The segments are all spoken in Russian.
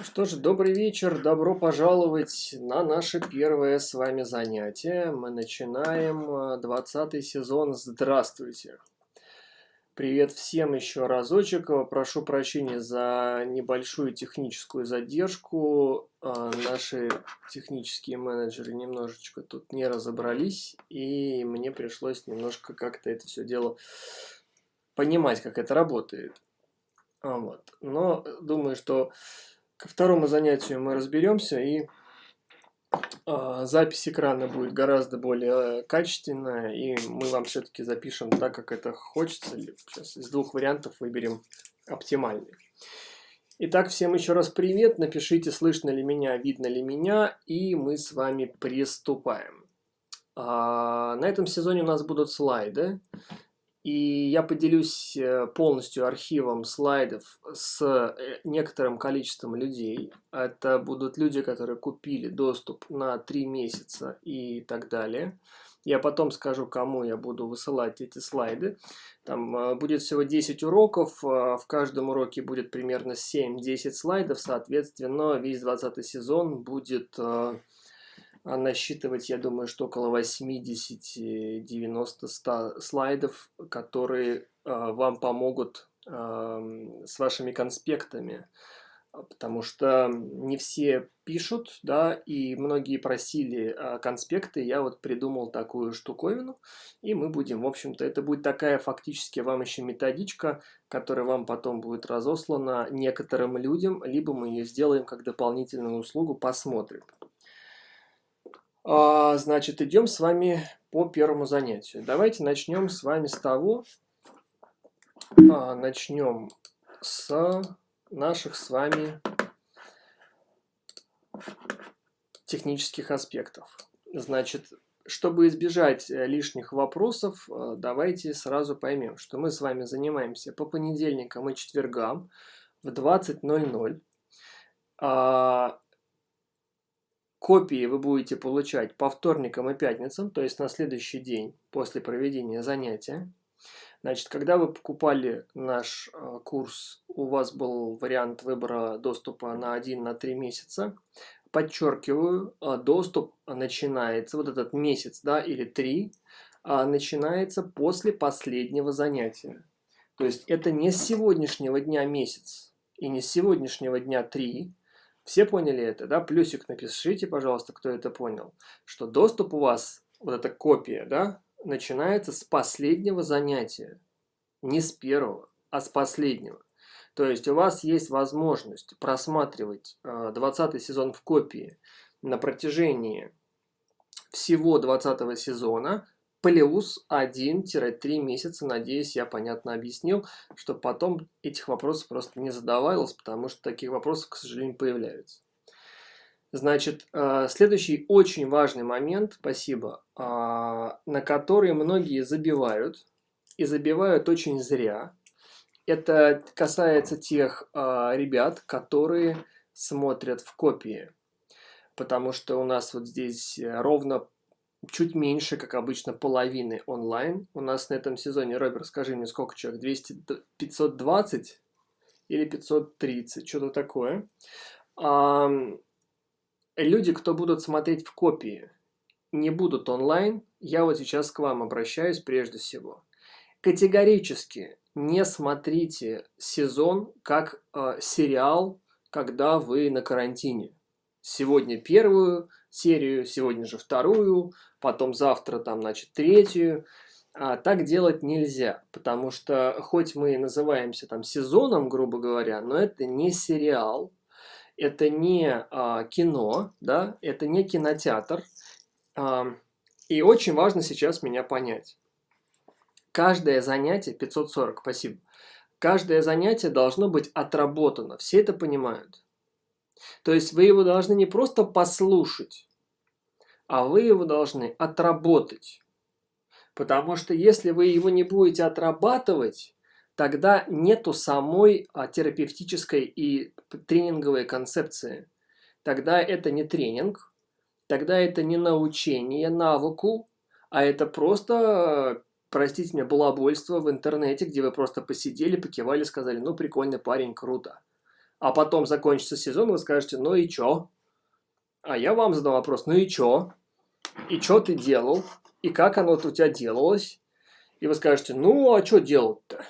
Что ж, добрый вечер, добро пожаловать на наше первое с вами занятие. Мы начинаем 20 сезон. Здравствуйте! Привет всем еще разочек. Прошу прощения за небольшую техническую задержку. А, наши технические менеджеры немножечко тут не разобрались, и мне пришлось немножко как-то это все дело понимать, как это работает. Вот. Но думаю, что Ко второму занятию мы разберемся, и э, запись экрана будет гораздо более качественная, и мы вам все-таки запишем так, как это хочется. Сейчас из двух вариантов выберем оптимальный. Итак, всем еще раз привет. Напишите, слышно ли меня, видно ли меня, и мы с вами приступаем. А, на этом сезоне у нас будут слайды. И я поделюсь э, полностью архивом слайдов с э, некоторым количеством людей. Это будут люди, которые купили доступ на 3 месяца и так далее. Я потом скажу, кому я буду высылать эти слайды. Там э, будет всего 10 уроков, в каждом уроке будет примерно 7-10 слайдов, соответственно, весь 20 сезон будет а насчитывать, я думаю, что около 80-90 слайдов, которые а, вам помогут с вашими конспектами, потому что не все пишут, да, и многие просили а, конспекты, я вот придумал такую штуковину, и мы будем, в общем-то, это будет такая фактически вам еще методичка, которая вам потом будет разослана некоторым людям, либо мы ее сделаем как дополнительную услугу, посмотрим. А, значит, идем с вами по первому занятию. Давайте начнем с вами с того, а, начнем с наших с вами технических аспектов. Значит, чтобы избежать э, лишних вопросов, э, давайте сразу поймем, что мы с вами занимаемся по понедельникам и четвергам в 20.00. Копии вы будете получать по вторникам и пятницам, то есть на следующий день после проведения занятия. Значит, когда вы покупали наш э, курс, у вас был вариант выбора доступа на 1 на 3 месяца. Подчеркиваю, э, доступ начинается, вот этот месяц да, или 3, э, начинается после последнего занятия. То есть это не с сегодняшнего дня месяц и не с сегодняшнего дня 3, все поняли это, да? Плюсик напишите, пожалуйста, кто это понял. Что доступ у вас, вот эта копия, да, начинается с последнего занятия. Не с первого, а с последнего. То есть у вас есть возможность просматривать 20 э, сезон в копии на протяжении всего 20 сезона плюс 1-3 месяца. Надеюсь, я понятно объяснил, чтобы потом этих вопросов просто не задавалось, потому что таких вопросов, к сожалению, появляются. Значит, э, следующий очень важный момент, спасибо, э, на который многие забивают, и забивают очень зря. Это касается тех э, ребят, которые смотрят в копии. Потому что у нас вот здесь ровно чуть меньше, как обычно, половины онлайн. У нас на этом сезоне, Роберт, скажи мне, сколько человек? 200, 520 или 530, что-то такое. А, люди, кто будут смотреть в копии, не будут онлайн, я вот сейчас к вам обращаюсь прежде всего. Категорически не смотрите сезон как э, сериал, когда вы на карантине. Сегодня первую серию, сегодня же вторую, потом завтра там, значит, третью. А так делать нельзя, потому что хоть мы называемся там сезоном, грубо говоря, но это не сериал, это не а, кино, да, это не кинотеатр. А, и очень важно сейчас меня понять. Каждое занятие, 540, спасибо, каждое занятие должно быть отработано, все это понимают. То есть вы его должны не просто послушать, а вы его должны отработать. Потому что если вы его не будете отрабатывать, тогда нету самой а, терапевтической и тренинговой концепции. Тогда это не тренинг, тогда это не научение навыку, а это просто, простите меня, балабольство в интернете, где вы просто посидели, покивали, сказали, ну прикольный парень, круто. А потом закончится сезон, вы скажете, ну и чё? А я вам задам вопрос, ну и чё? И чё ты делал? И как оно у тебя делалось? И вы скажете, ну а что делать-то?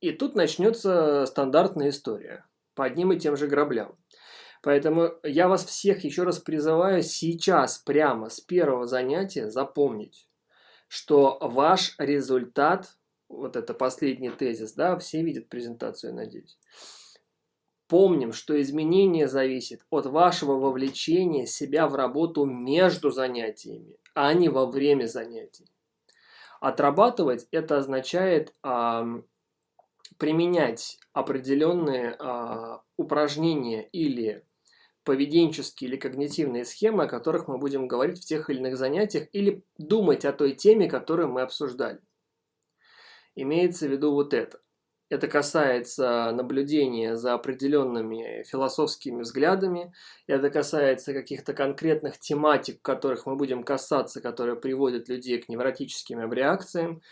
И тут начнется стандартная история по одним и тем же граблям. Поэтому я вас всех еще раз призываю сейчас, прямо с первого занятия запомнить, что ваш результат, вот это последний тезис, да, все видят презентацию, надеюсь. Помним, что изменение зависит от вашего вовлечения себя в работу между занятиями, а не во время занятий. Отрабатывать это означает а, применять определенные а, упражнения или поведенческие или когнитивные схемы, о которых мы будем говорить в тех или иных занятиях, или думать о той теме, которую мы обсуждали. Имеется в виду вот это. Это касается наблюдения за определенными философскими взглядами, это касается каких-то конкретных тематик, которых мы будем касаться, которые приводят людей к невротическим реакциям.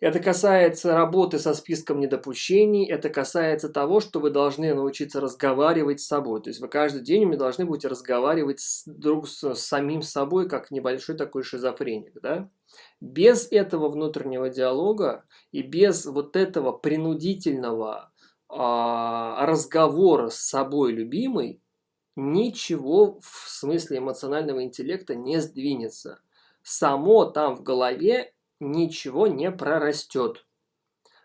Это касается работы со списком недопущений, это касается того, что вы должны научиться разговаривать с собой. То есть вы каждый день вы должны будете разговаривать с, друг с, с самим собой, как небольшой такой шизофреник. Да? Без этого внутреннего диалога и без вот этого принудительного а, разговора с собой любимой, ничего в смысле эмоционального интеллекта не сдвинется. Само там в голове ничего не прорастет.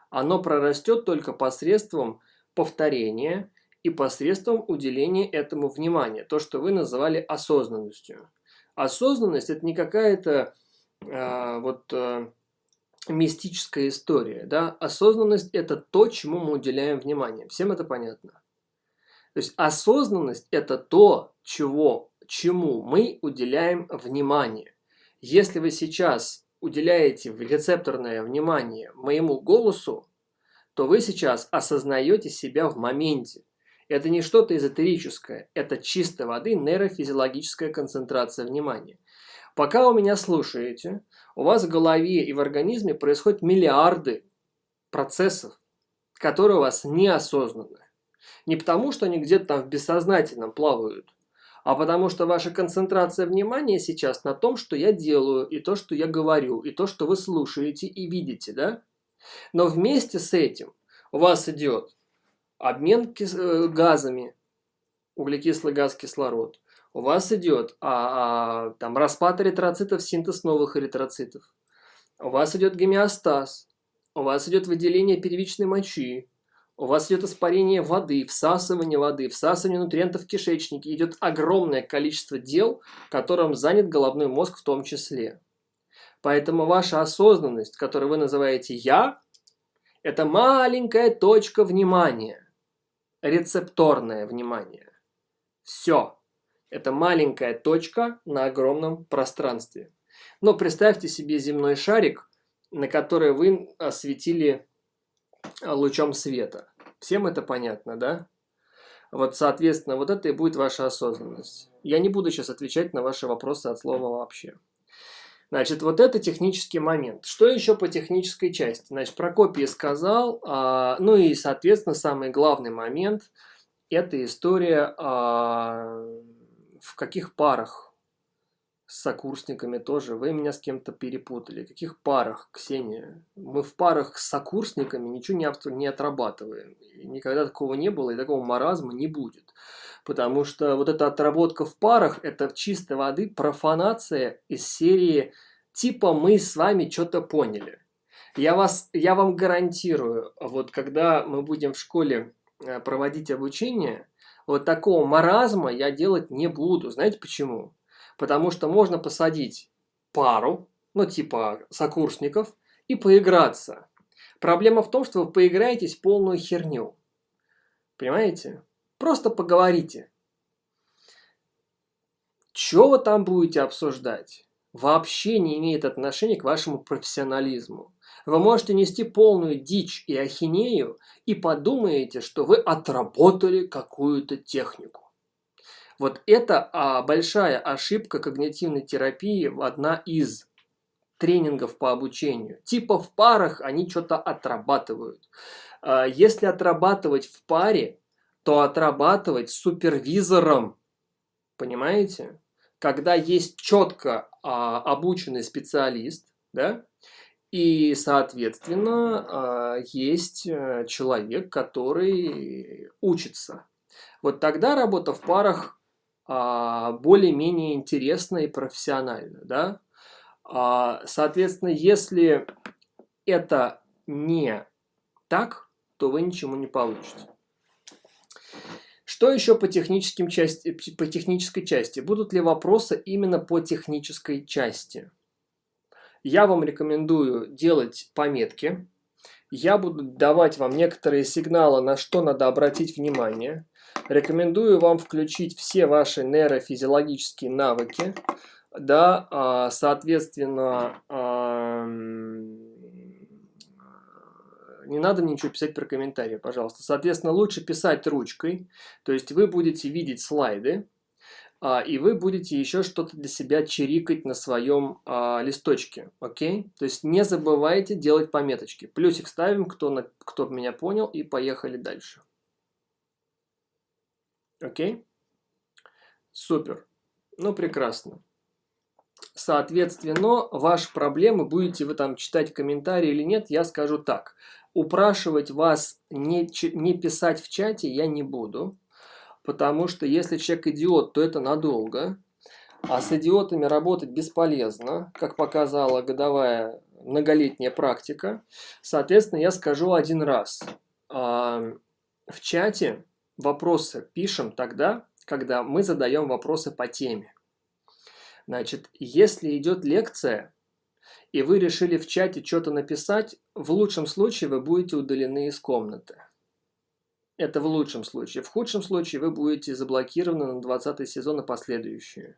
Оно прорастет только посредством повторения и посредством уделения этому внимания. То, что вы называли осознанностью. Осознанность – это не какая-то э, вот э, мистическая история. Да? Осознанность – это то, чему мы уделяем внимание. Всем это понятно? То есть осознанность – это то, чего, чему мы уделяем внимание. Если вы сейчас уделяете рецепторное внимание моему голосу, то вы сейчас осознаете себя в моменте. Это не что-то эзотерическое, это чистой воды нейрофизиологическая концентрация внимания. Пока вы меня слушаете, у вас в голове и в организме происходят миллиарды процессов, которые у вас неосознанны. Не потому, что они где-то там в бессознательном плавают, а потому что ваша концентрация внимания сейчас на том, что я делаю, и то, что я говорю, и то, что вы слушаете и видите, да? Но вместе с этим у вас идет обмен э, газами, углекислый газ, кислород. У вас идет а, а, там, распад эритроцитов, синтез новых эритроцитов. У вас идет гомеостаз. У вас идет выделение первичной мочи у вас идет испарение воды, всасывание воды, всасывание нутриентов в кишечнике. Идет огромное количество дел, которым занят головной мозг в том числе. Поэтому ваша осознанность, которую вы называете «я», это маленькая точка внимания, рецепторное внимание. Все. Это маленькая точка на огромном пространстве. Но представьте себе земной шарик, на который вы осветили лучом света. Всем это понятно, да? Вот, соответственно, вот это и будет ваша осознанность. Я не буду сейчас отвечать на ваши вопросы от слова вообще. Значит, вот это технический момент. Что еще по технической части? Значит, Прокопий сказал, а, ну и, соответственно, самый главный момент – это история, а, в каких парах с сокурсниками тоже. Вы меня с кем-то перепутали. В каких парах, Ксения? Мы в парах с сокурсниками ничего не, не отрабатываем. И никогда такого не было, и такого маразма не будет. Потому что вот эта отработка в парах – это чистой воды профанация из серии типа «мы с вами что-то поняли». Я, вас, я вам гарантирую, вот когда мы будем в школе э, проводить обучение, вот такого маразма я делать не буду. Знаете почему? Потому что можно посадить пару, ну типа сокурсников, и поиграться. Проблема в том, что вы поиграетесь в полную херню. Понимаете? Просто поговорите. Что вы там будете обсуждать? Вообще не имеет отношения к вашему профессионализму. Вы можете нести полную дичь и ахинею и подумаете, что вы отработали какую-то технику. Вот это а, большая ошибка когнитивной терапии, одна из тренингов по обучению. Типа в парах они что-то отрабатывают. А, если отрабатывать в паре, то отрабатывать супервизором. Понимаете? Когда есть четко а, обученный специалист, да, и, соответственно, а, есть э, человек, который учится. Вот тогда работа в парах более-менее интересна и профессиональна, да. А, соответственно, если это не так, то вы ничему не получите. Что еще по, техническим части, по технической части? Будут ли вопросы именно по технической части? Я вам рекомендую делать пометки. Я буду давать вам некоторые сигналы, на что надо обратить внимание. Рекомендую вам включить все ваши нейрофизиологические навыки. Да, а, соответственно, не надо ничего писать про комментарии, пожалуйста. Соответственно, лучше писать ручкой, то есть вы будете видеть слайды, а, и вы будете еще что-то для себя чирикать на своем а, листочке, окей? То есть не забывайте делать пометочки. Плюсик ставим, кто, на, кто меня понял, и поехали дальше. Окей? Супер. Ну, прекрасно. Соответственно, ваши проблемы, будете вы там читать комментарии или нет, я скажу так упрашивать вас не, не писать в чате я не буду, потому что если человек идиот, то это надолго, а с идиотами работать бесполезно, как показала годовая многолетняя практика. Соответственно, я скажу один раз. А, в чате вопросы пишем тогда, когда мы задаем вопросы по теме. Значит, если идет лекция, и вы решили в чате что-то написать, в лучшем случае вы будете удалены из комнаты. Это в лучшем случае. В худшем случае вы будете заблокированы на 20 сезон и последующие.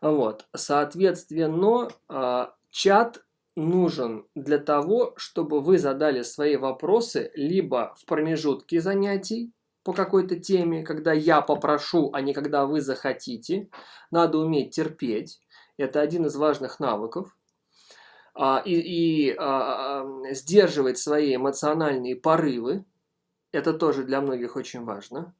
Вот. Соответственно, а, чат нужен для того, чтобы вы задали свои вопросы либо в промежутке занятий по какой-то теме, когда я попрошу, а не когда вы захотите. Надо уметь терпеть. Это один из важных навыков. А, и, и а, а, сдерживать свои эмоциональные порывы. Это тоже для многих очень важно.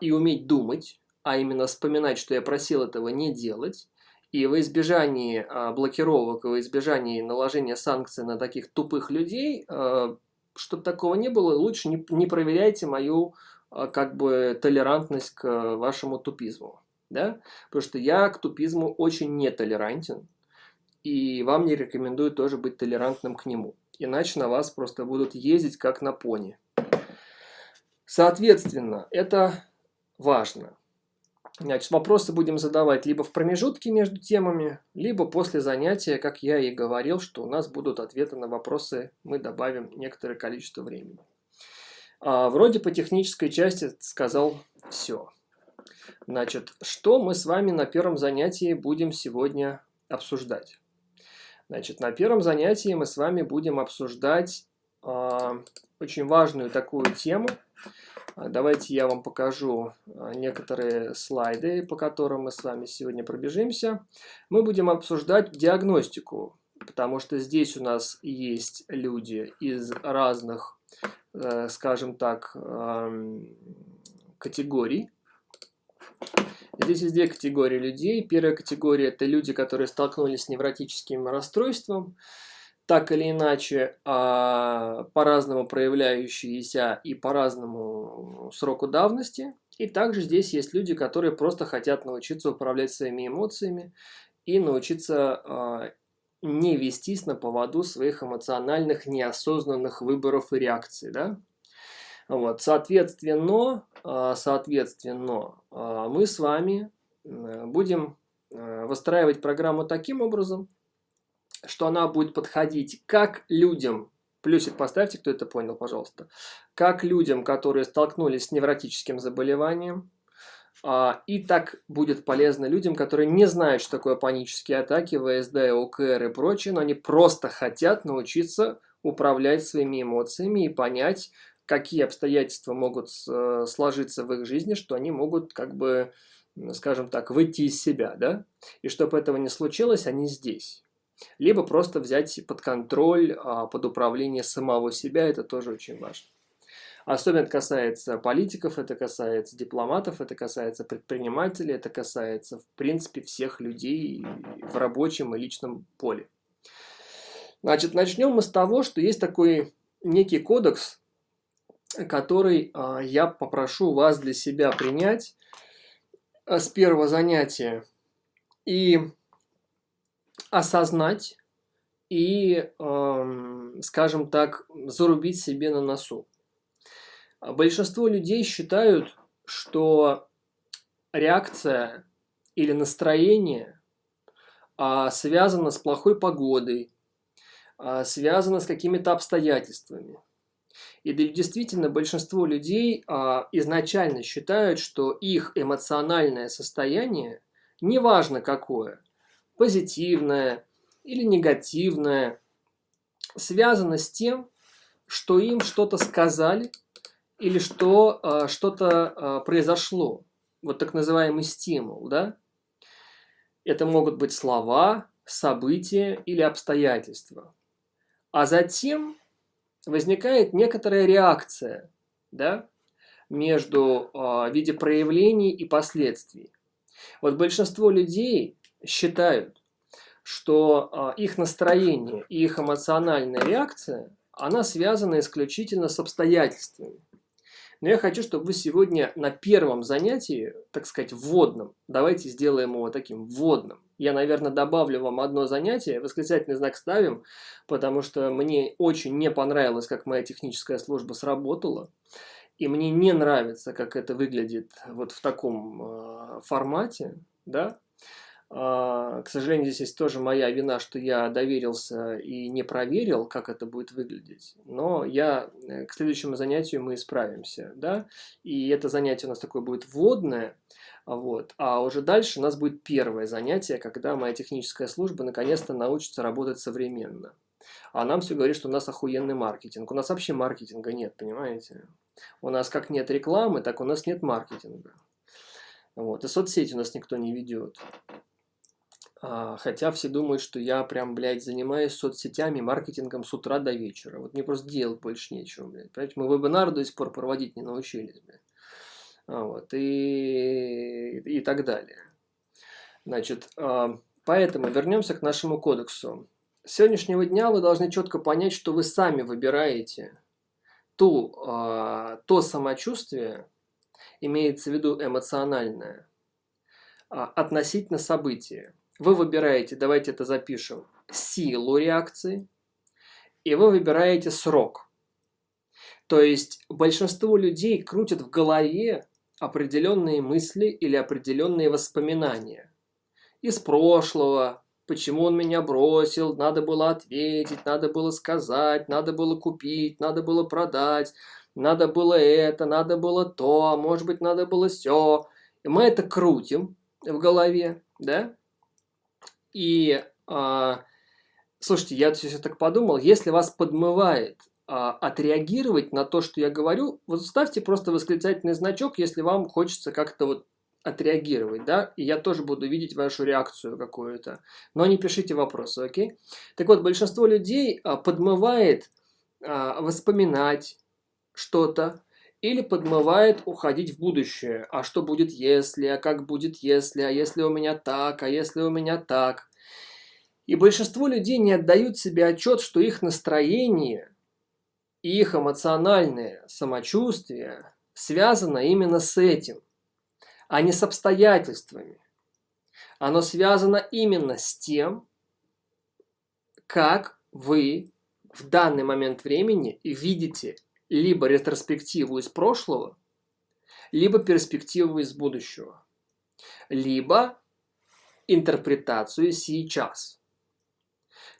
И уметь думать, а именно вспоминать, что я просил этого не делать. И во избежании блокировок, во избежании наложения санкций на таких тупых людей, чтобы такого не было, лучше не, не проверяйте мою как бы толерантность к вашему тупизму. Да? Потому что я к тупизму очень нетолерантен и вам не рекомендую тоже быть толерантным к нему. Иначе на вас просто будут ездить как на пони. Соответственно, это важно. Значит, вопросы будем задавать либо в промежутке между темами, либо после занятия, как я и говорил, что у нас будут ответы на вопросы, мы добавим некоторое количество времени. А, вроде по технической части сказал все. Значит, что мы с вами на первом занятии будем сегодня обсуждать? Значит, на первом занятии мы с вами будем обсуждать очень важную такую тему. А, давайте я вам покажу а, некоторые слайды, по которым мы с вами сегодня пробежимся. Мы будем обсуждать диагностику, потому что здесь у нас есть люди из разных, э, скажем так, категорий. Здесь есть две категории людей. Первая категория – это люди, которые столкнулись с невротическим расстройством, так или иначе, а, по-разному проявляющиеся и по-разному сроку давности. И также здесь есть люди, которые просто хотят научиться управлять своими эмоциями и научиться а, не вестись на поводу своих эмоциональных неосознанных выборов и реакций. Да? Вот, соответственно, а, соответственно, мы с вами будем выстраивать программу таким образом, что она будет подходить как людям, плюсик поставьте, кто это понял, пожалуйста, как людям, которые столкнулись с невротическим заболеванием, и так будет полезно людям, которые не знают, что такое панические атаки, ВСД, ОКР и прочее, но они просто хотят научиться управлять своими эмоциями и понять, какие обстоятельства могут э, сложиться в их жизни, что они могут как бы, скажем так, выйти из себя, да? И чтобы этого не случилось, они здесь. Либо просто взять под контроль, а, под управление самого себя, это тоже очень важно. Особенно это касается политиков, это касается дипломатов, это касается предпринимателей, это касается, в принципе, всех людей в рабочем и личном поле. Значит, начнем мы с того, что есть такой некий кодекс, который э, я попрошу вас для себя принять э, с первого занятия и осознать и, э, скажем так, зарубить себе на носу. Большинство людей считают, что реакция или настроение а, связано с плохой погодой, а, связано с какими-то обстоятельствами. И действительно, большинство людей а, изначально считают, что их эмоциональное состояние, неважно какое, позитивное или негативное, связано с тем, что им что-то сказали или что а, что-то а, произошло. Вот так называемый стимул, да? Это могут быть слова, события или обстоятельства. А затем возникает некоторая реакция да, между э, виде проявлений и последствий. Вот большинство людей считают, что э, их настроение и их эмоциональная реакция, она связана исключительно с обстоятельствами. Но я хочу, чтобы вы сегодня на первом занятии, так сказать, вводном, давайте сделаем его таким вводным. Я, наверное, добавлю вам одно занятие, восклицательный знак ставим, потому что мне очень не понравилось, как моя техническая служба сработала. И мне не нравится, как это выглядит вот в таком э, формате, да, а, к сожалению, здесь есть тоже моя вина, что я доверился и не проверил, как это будет выглядеть. Но я э, к следующему занятию мы исправимся, да. И это занятие у нас такое будет вводное, вот. А уже дальше у нас будет первое занятие, когда моя техническая служба наконец-то научится работать современно. А нам все говорит, что у нас охуенный маркетинг. У нас вообще маркетинга нет, понимаете? У нас как нет рекламы, так у нас нет маркетинга. Вот. И соцсети у нас никто не ведет. А, хотя все думают, что я прям, блядь, занимаюсь соцсетями, маркетингом с утра до вечера. Вот мне просто делать больше нечего, блядь. Понимаете, мы вебинары до сих пор проводить не научились, блядь. А, вот, и, и так далее. Значит, а, поэтому вернемся к нашему кодексу. С сегодняшнего дня вы должны четко понять, что вы сами выбираете ту, то самочувствие, имеется в виду эмоциональное, относительно события вы выбираете, давайте это запишем, силу реакции, и вы выбираете срок. То есть большинство людей крутят в голове определенные мысли или определенные воспоминания. Из прошлого, почему он меня бросил, надо было ответить, надо было сказать, надо было купить, надо было продать, надо было это, надо было то, может быть, надо было все. И мы это крутим в голове, да? И, а, слушайте, я сейчас так подумал, если вас подмывает а, отреагировать на то, что я говорю, вот ставьте просто восклицательный значок, если вам хочется как-то вот отреагировать, да, и я тоже буду видеть вашу реакцию какую-то. Но не пишите вопросы, окей? Так вот, большинство людей а, подмывает воспоминать что-то, или подмывает уходить в будущее. А что будет если, а как будет если, а если у меня так, а если у меня так. И большинство людей не отдают себе отчет, что их настроение и их эмоциональное самочувствие связано именно с этим, а не с обстоятельствами. Оно связано именно с тем, как вы в данный момент времени видите либо ретроспективу из прошлого, либо перспективу из будущего, либо интерпретацию сейчас.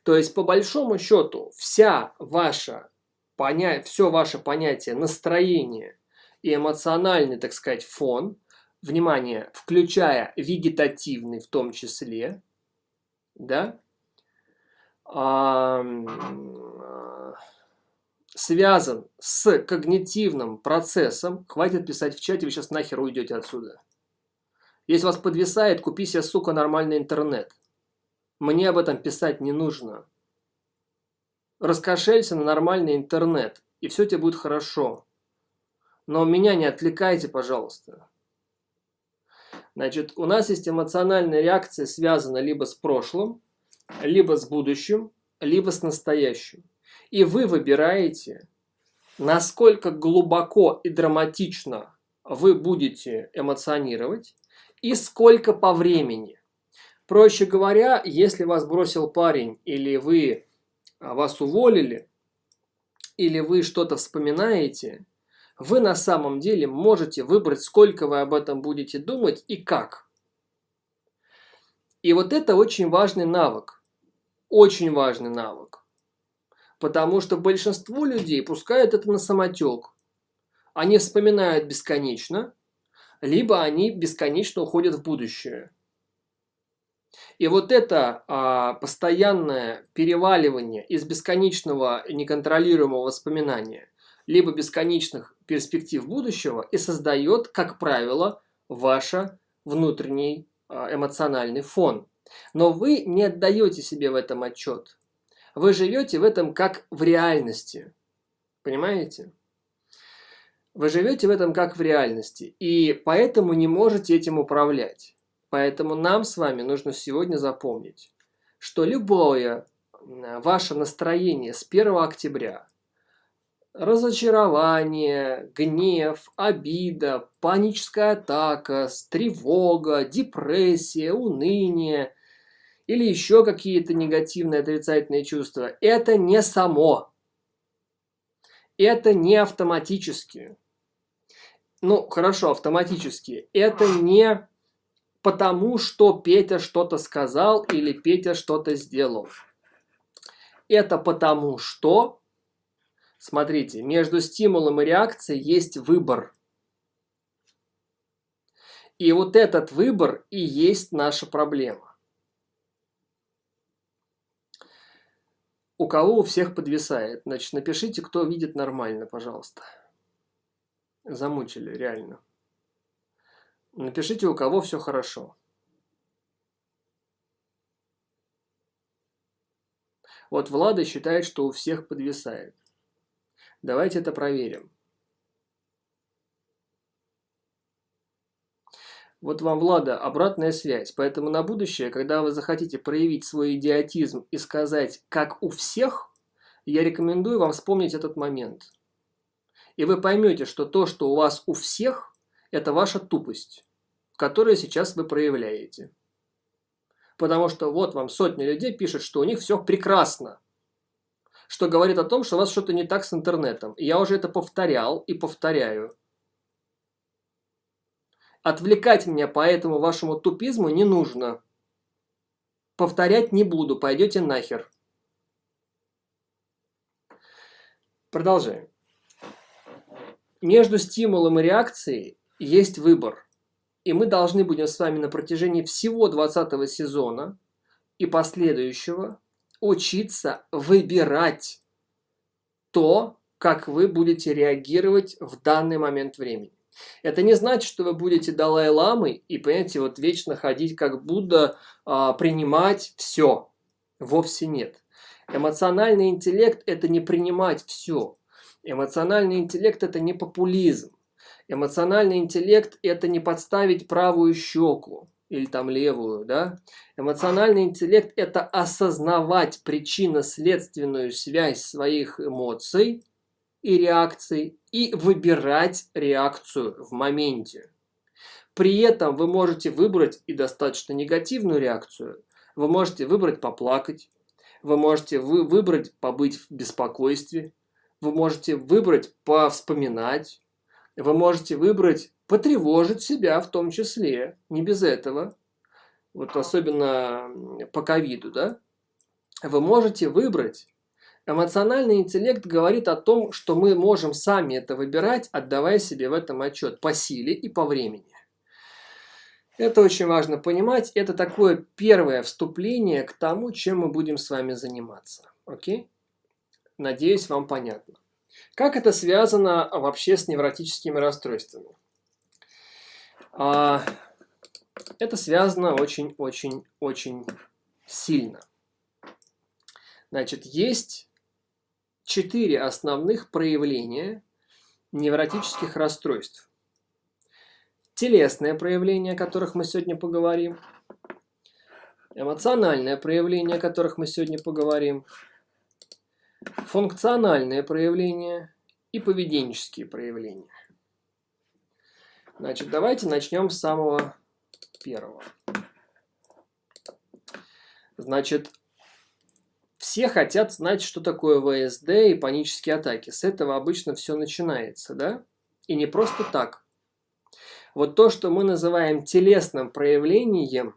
То есть, по большому счету, вся ваша поня... все ваше понятие настроения и эмоциональный, так сказать, фон, внимание, включая вегетативный в том числе, да, связан с когнитивным процессом. Хватит писать в чате, вы сейчас нахер уйдете отсюда. Если вас подвисает, купи себе, сука, нормальный интернет. Мне об этом писать не нужно. Раскошелься на нормальный интернет, и все тебе будет хорошо. Но меня не отвлекайте, пожалуйста. Значит, у нас есть эмоциональная реакция, связана либо с прошлым, либо с будущим, либо с настоящим. И вы выбираете, насколько глубоко и драматично вы будете эмоционировать и сколько по времени. Проще говоря, если вас бросил парень или вы а, вас уволили, или вы что-то вспоминаете, вы на самом деле можете выбрать, сколько вы об этом будете думать и как. И вот это очень важный навык. Очень важный навык. Потому что большинство людей пускают это на самотек. Они вспоминают бесконечно, либо они бесконечно уходят в будущее. И вот это а, постоянное переваливание из бесконечного неконтролируемого воспоминания, либо бесконечных перспектив будущего и создает, как правило, ваш внутренний а, эмоциональный фон. Но вы не отдаете себе в этом отчет. Вы живете в этом как в реальности. Понимаете? Вы живете в этом как в реальности. И поэтому не можете этим управлять. Поэтому нам с вами нужно сегодня запомнить, что любое ваше настроение с 1 октября, разочарование, гнев, обида, паническая атака, тревога, депрессия, уныние – или еще какие-то негативные отрицательные чувства, это не само. Это не автоматически. Ну, хорошо, автоматически. Это не потому, что Петя что-то сказал или Петя что-то сделал. Это потому, что, смотрите, между стимулом и реакцией есть выбор. И вот этот выбор и есть наша проблема. У кого у всех подвисает? Значит, напишите, кто видит нормально, пожалуйста. Замучили, реально. Напишите, у кого все хорошо. Вот Влада считает, что у всех подвисает. Давайте это проверим. Вот вам, Влада, обратная связь. Поэтому на будущее, когда вы захотите проявить свой идиотизм и сказать «как у всех», я рекомендую вам вспомнить этот момент. И вы поймете, что то, что у вас у всех, это ваша тупость, которую сейчас вы проявляете. Потому что вот вам сотни людей пишут, что у них все прекрасно. Что говорит о том, что у вас что-то не так с интернетом. И я уже это повторял и повторяю. Отвлекать меня по этому вашему тупизму не нужно. Повторять не буду, пойдете нахер. Продолжаем. Между стимулом и реакцией есть выбор. И мы должны будем с вами на протяжении всего 20 сезона и последующего учиться выбирать то, как вы будете реагировать в данный момент времени. Это не значит, что вы будете Далай-ламой и, понимаете, вот вечно ходить как Будда, а, принимать все. Вовсе нет. Эмоциональный интеллект – это не принимать все. Эмоциональный интеллект – это не популизм. Эмоциональный интеллект – это не подставить правую щеку или там левую, да? Эмоциональный интеллект – это осознавать причинно-следственную связь своих эмоций и реакций и выбирать реакцию в моменте. При этом вы можете выбрать и достаточно негативную реакцию. Вы можете выбрать поплакать. Вы можете вы выбрать побыть в беспокойстве. Вы можете выбрать повспоминать. Вы можете выбрать потревожить себя в том числе. Не без этого. Вот особенно по ковиду, да? Вы можете выбрать Эмоциональный интеллект говорит о том, что мы можем сами это выбирать, отдавая себе в этом отчет по силе и по времени. Это очень важно понимать. Это такое первое вступление к тому, чем мы будем с вами заниматься. Окей? Надеюсь, вам понятно. Как это связано вообще с невротическими расстройствами? А, это связано очень-очень-очень сильно. Значит, есть четыре основных проявления невротических расстройств. Телесное проявление, о которых мы сегодня поговорим. Эмоциональное проявление, о которых мы сегодня поговорим. Функциональное проявление и поведенческие проявления. Значит, давайте начнем с самого первого. Значит, все хотят знать, что такое ВСД и панические атаки. С этого обычно все начинается, да? И не просто так. Вот то, что мы называем телесным проявлением,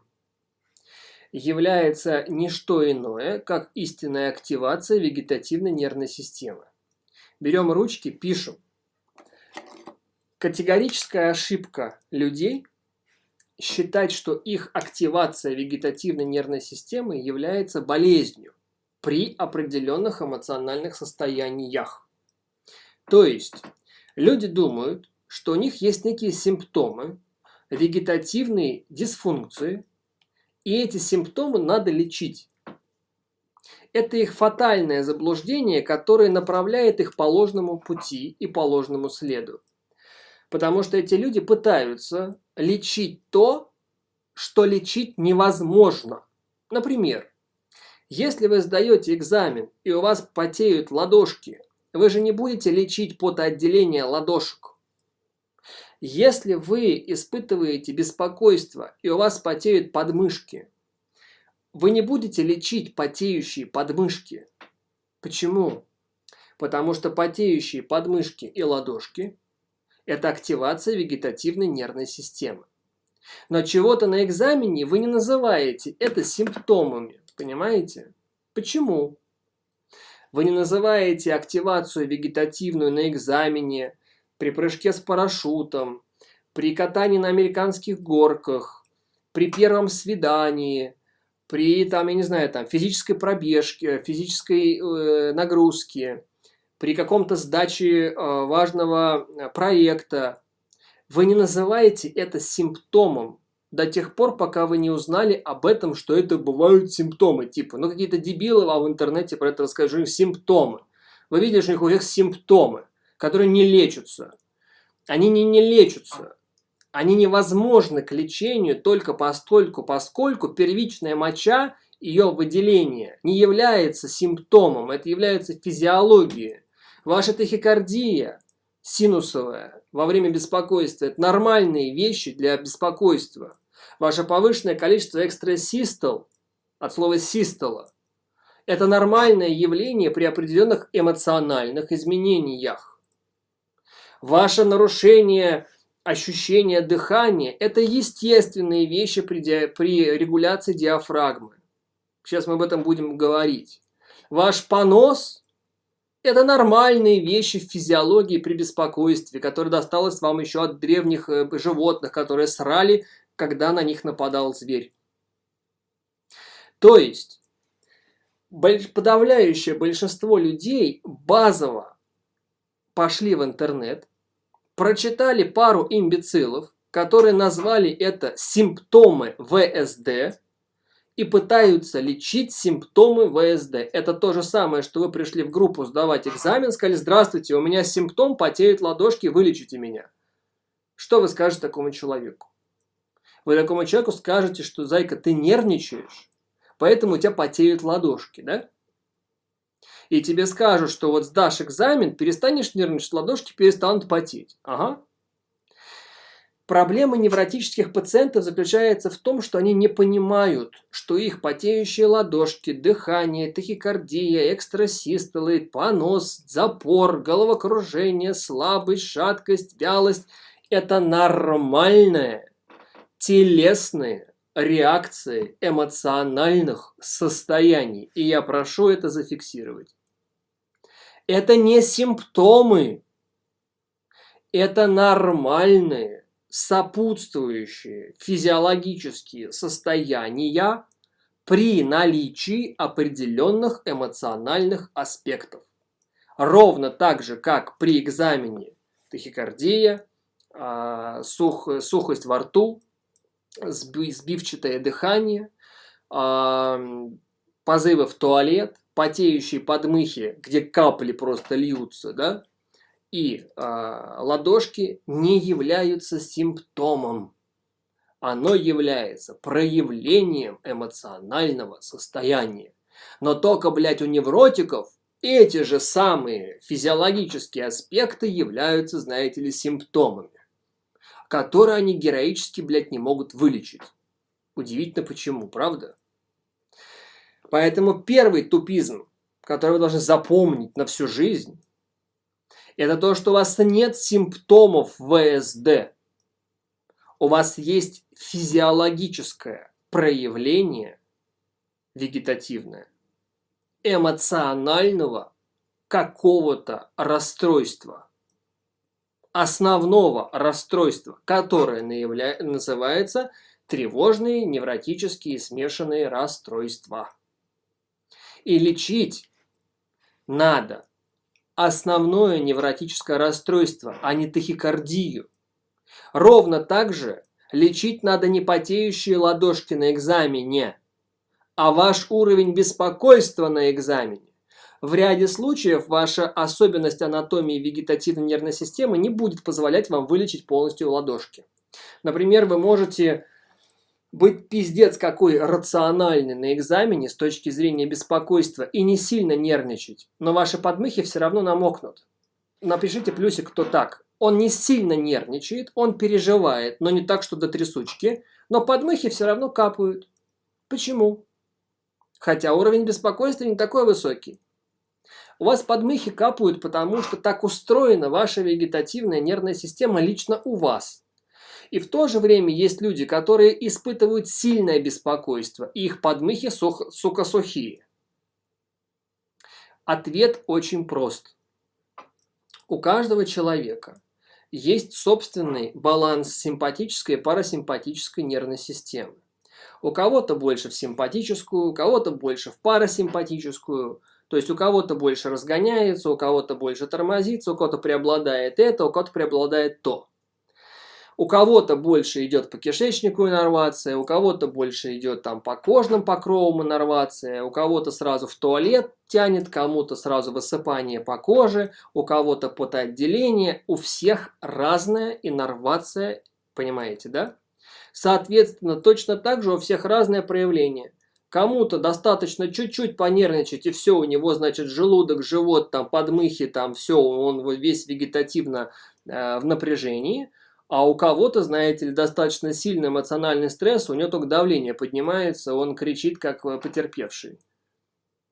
является не что иное, как истинная активация вегетативной нервной системы. Берем ручки, пишем. Категорическая ошибка людей считать, что их активация вегетативной нервной системы является болезнью при определенных эмоциональных состояниях. То есть люди думают, что у них есть некие симптомы вегетативной дисфункции, и эти симптомы надо лечить. Это их фатальное заблуждение, которое направляет их по ложному пути и по ложному следу. Потому что эти люди пытаются лечить то, что лечить невозможно. Например, если вы сдаете экзамен и у вас потеют ладошки, вы же не будете лечить потоотделение ладошек. Если вы испытываете беспокойство и у вас потеют подмышки, вы не будете лечить потеющие подмышки. Почему? Потому что потеющие подмышки и ладошки это активация вегетативной нервной системы. Но чего-то на экзамене вы не называете это симптомами, понимаете? Почему? Вы не называете активацию вегетативную на экзамене, при прыжке с парашютом, при катании на американских горках, при первом свидании, при, там, я не знаю, там, физической пробежке, физической э, нагрузке, при каком-то сдаче э, важного э, проекта, вы не называете это симптомом до тех пор, пока вы не узнали об этом, что это бывают симптомы. Типа, ну какие-то дебилы вам в интернете про это расскажут, симптомы. Вы видите, что у них симптомы, которые не лечатся. Они не, не лечатся. Они невозможны к лечению только постольку, поскольку первичная моча, ее выделение не является симптомом, это является физиологией. Ваша тахикардия синусовая во время беспокойства – это нормальные вещи для беспокойства. Ваше повышенное количество экстрасистол, от слова систола, это нормальное явление при определенных эмоциональных изменениях. Ваше нарушение ощущения дыхания – это естественные вещи при, при регуляции диафрагмы. Сейчас мы об этом будем говорить. Ваш понос это нормальные вещи в физиологии при беспокойстве, которые досталось вам еще от древних э, животных, которые срали, когда на них нападал зверь. То есть, подавляющее большинство людей базово пошли в интернет, прочитали пару имбецилов, которые назвали это симптомы ВСД, и пытаются лечить симптомы ВСД. Это то же самое, что вы пришли в группу сдавать экзамен, сказали, здравствуйте, у меня симптом, потеют ладошки, вылечите меня. Что вы скажете такому человеку? Вы такому человеку скажете, что, зайка, ты нервничаешь, поэтому у тебя потеют ладошки, да? И тебе скажут, что вот сдашь экзамен, перестанешь нервничать, ладошки перестанут потеть. Ага, Проблема невротических пациентов заключается в том, что они не понимают, что их потеющие ладошки, дыхание, тахикардия, экстрасистолы, понос, запор, головокружение, слабость, шаткость, вялость – это нормальные телесные реакции эмоциональных состояний. И я прошу это зафиксировать. Это не симптомы, это нормальные сопутствующие физиологические состояния при наличии определенных эмоциональных аспектов. Ровно так же, как при экзамене тахикардия, а, сух, сухость во рту, сбивчатое дыхание, а, позывы в туалет, потеющие подмыхи, где капли просто льются, да, и э, ладошки не являются симптомом. Оно является проявлением эмоционального состояния. Но только, блядь, у невротиков эти же самые физиологические аспекты являются, знаете ли, симптомами, которые они героически, блядь, не могут вылечить. Удивительно почему, правда? Поэтому первый тупизм, который вы должны запомнить на всю жизнь, это то, что у вас нет симптомов ВСД. У вас есть физиологическое проявление вегетативное эмоционального какого-то расстройства. Основного расстройства, которое называется тревожные невротические смешанные расстройства. И лечить надо основное невротическое расстройство, а не тахикардию. Ровно так же лечить надо не потеющие ладошки на экзамене, а ваш уровень беспокойства на экзамене. В ряде случаев ваша особенность анатомии вегетативной нервной системы не будет позволять вам вылечить полностью ладошки. Например, вы можете быть пиздец какой рациональный на экзамене с точки зрения беспокойства и не сильно нервничать, но ваши подмыхи все равно намокнут. Напишите плюсик, кто так. Он не сильно нервничает, он переживает, но не так, что до трясучки, но подмыхи все равно капают. Почему? Хотя уровень беспокойства не такой высокий. У вас подмыхи капают, потому что так устроена ваша вегетативная нервная система лично у вас. И в то же время есть люди, которые испытывают сильное беспокойство, и их подмыхи, сух, сука, сухие. Ответ очень прост. У каждого человека есть собственный баланс симпатической и парасимпатической нервной системы. У кого-то больше в симпатическую, у кого-то больше в парасимпатическую. То есть у кого-то больше разгоняется, у кого-то больше тормозится, у кого-то преобладает это, у кого-то преобладает то. У кого-то больше идет по кишечнику иннервация, у кого-то больше идет там по кожным покровам иннервация, у кого-то сразу в туалет тянет, кому-то сразу высыпание по коже, у кого-то потоотделение. У всех разная иннервация, понимаете, да? Соответственно, точно так же у всех разное проявление. Кому-то достаточно чуть-чуть понервничать, и все, у него, значит, желудок, живот, там, подмыхи, там, все, он весь вегетативно э, в напряжении. А у кого-то, знаете ли, достаточно сильный эмоциональный стресс, у него только давление поднимается, он кричит, как э, потерпевший.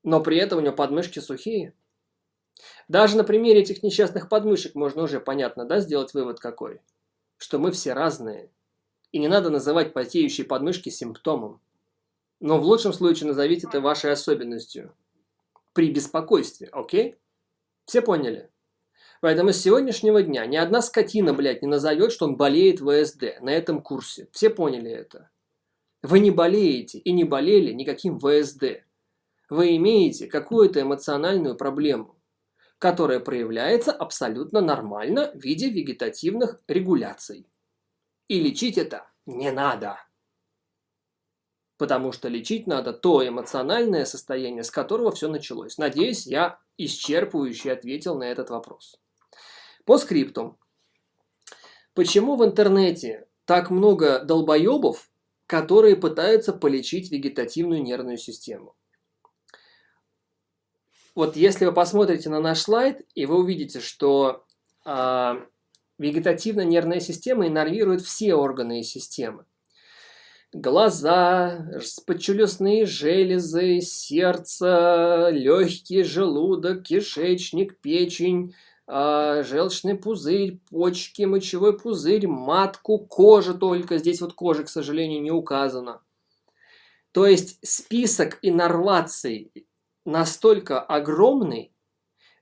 Но при этом у него подмышки сухие. Даже на примере этих несчастных подмышек можно уже понятно, да, сделать вывод какой? Что мы все разные. И не надо называть потеющие подмышки симптомом. Но в лучшем случае назовите это вашей особенностью. При беспокойстве, окей? Все поняли? Поэтому с сегодняшнего дня ни одна скотина, блядь, не назовет, что он болеет ВСД на этом курсе. Все поняли это? Вы не болеете и не болели никаким ВСД. Вы имеете какую-то эмоциональную проблему, которая проявляется абсолютно нормально в виде вегетативных регуляций. И лечить это не надо. Потому что лечить надо то эмоциональное состояние, с которого все началось. Надеюсь, я исчерпывающе ответил на этот вопрос. По скрипту. Почему в интернете так много долбоебов, которые пытаются полечить вегетативную нервную систему? Вот если вы посмотрите на наш слайд, и вы увидите, что э, Вегетативно-нервная система иннервирует все органы и системы. Глаза, подчелюстные железы, сердце, легкий желудок, кишечник, печень, желчный пузырь, почки, мочевой пузырь, матку, кожа только. Здесь вот кожа, к сожалению, не указана. То есть список иннерваций настолько огромный,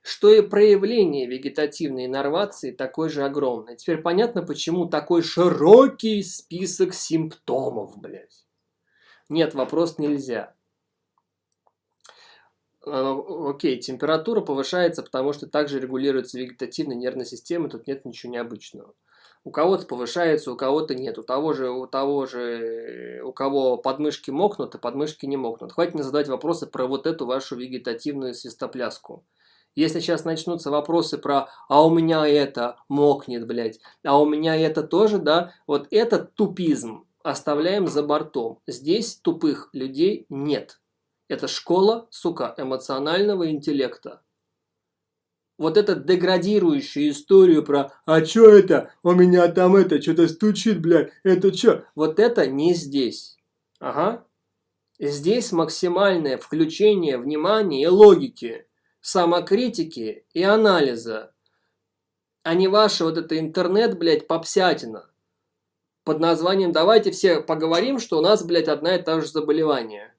что и проявление вегетативной иннервации такой же огромное. Теперь понятно, почему такой широкий список симптомов, блядь. Нет, вопрос нельзя. А, окей, температура повышается, потому что также регулируется вегетативная нервная система, тут нет ничего необычного. У кого-то повышается, у кого-то нет. У того же, у того же, у кого подмышки мокнут, а подмышки не мокнут. Хватит мне задавать вопросы про вот эту вашу вегетативную свистопляску. Если сейчас начнутся вопросы про «а у меня это мокнет, блядь», «а у меня это тоже», да, вот этот тупизм оставляем за бортом. Здесь тупых людей нет. Это школа, сука, эмоционального интеллекта. Вот эту деградирующую историю про «А чё это? У меня там это, что-то стучит, блядь, это чё?» Вот это не здесь. Ага. Здесь максимальное включение внимания и логики, самокритики и анализа, а не ваше вот это интернет, блядь, попсятина под названием «Давайте все поговорим, что у нас, блядь, одна и та же заболевание».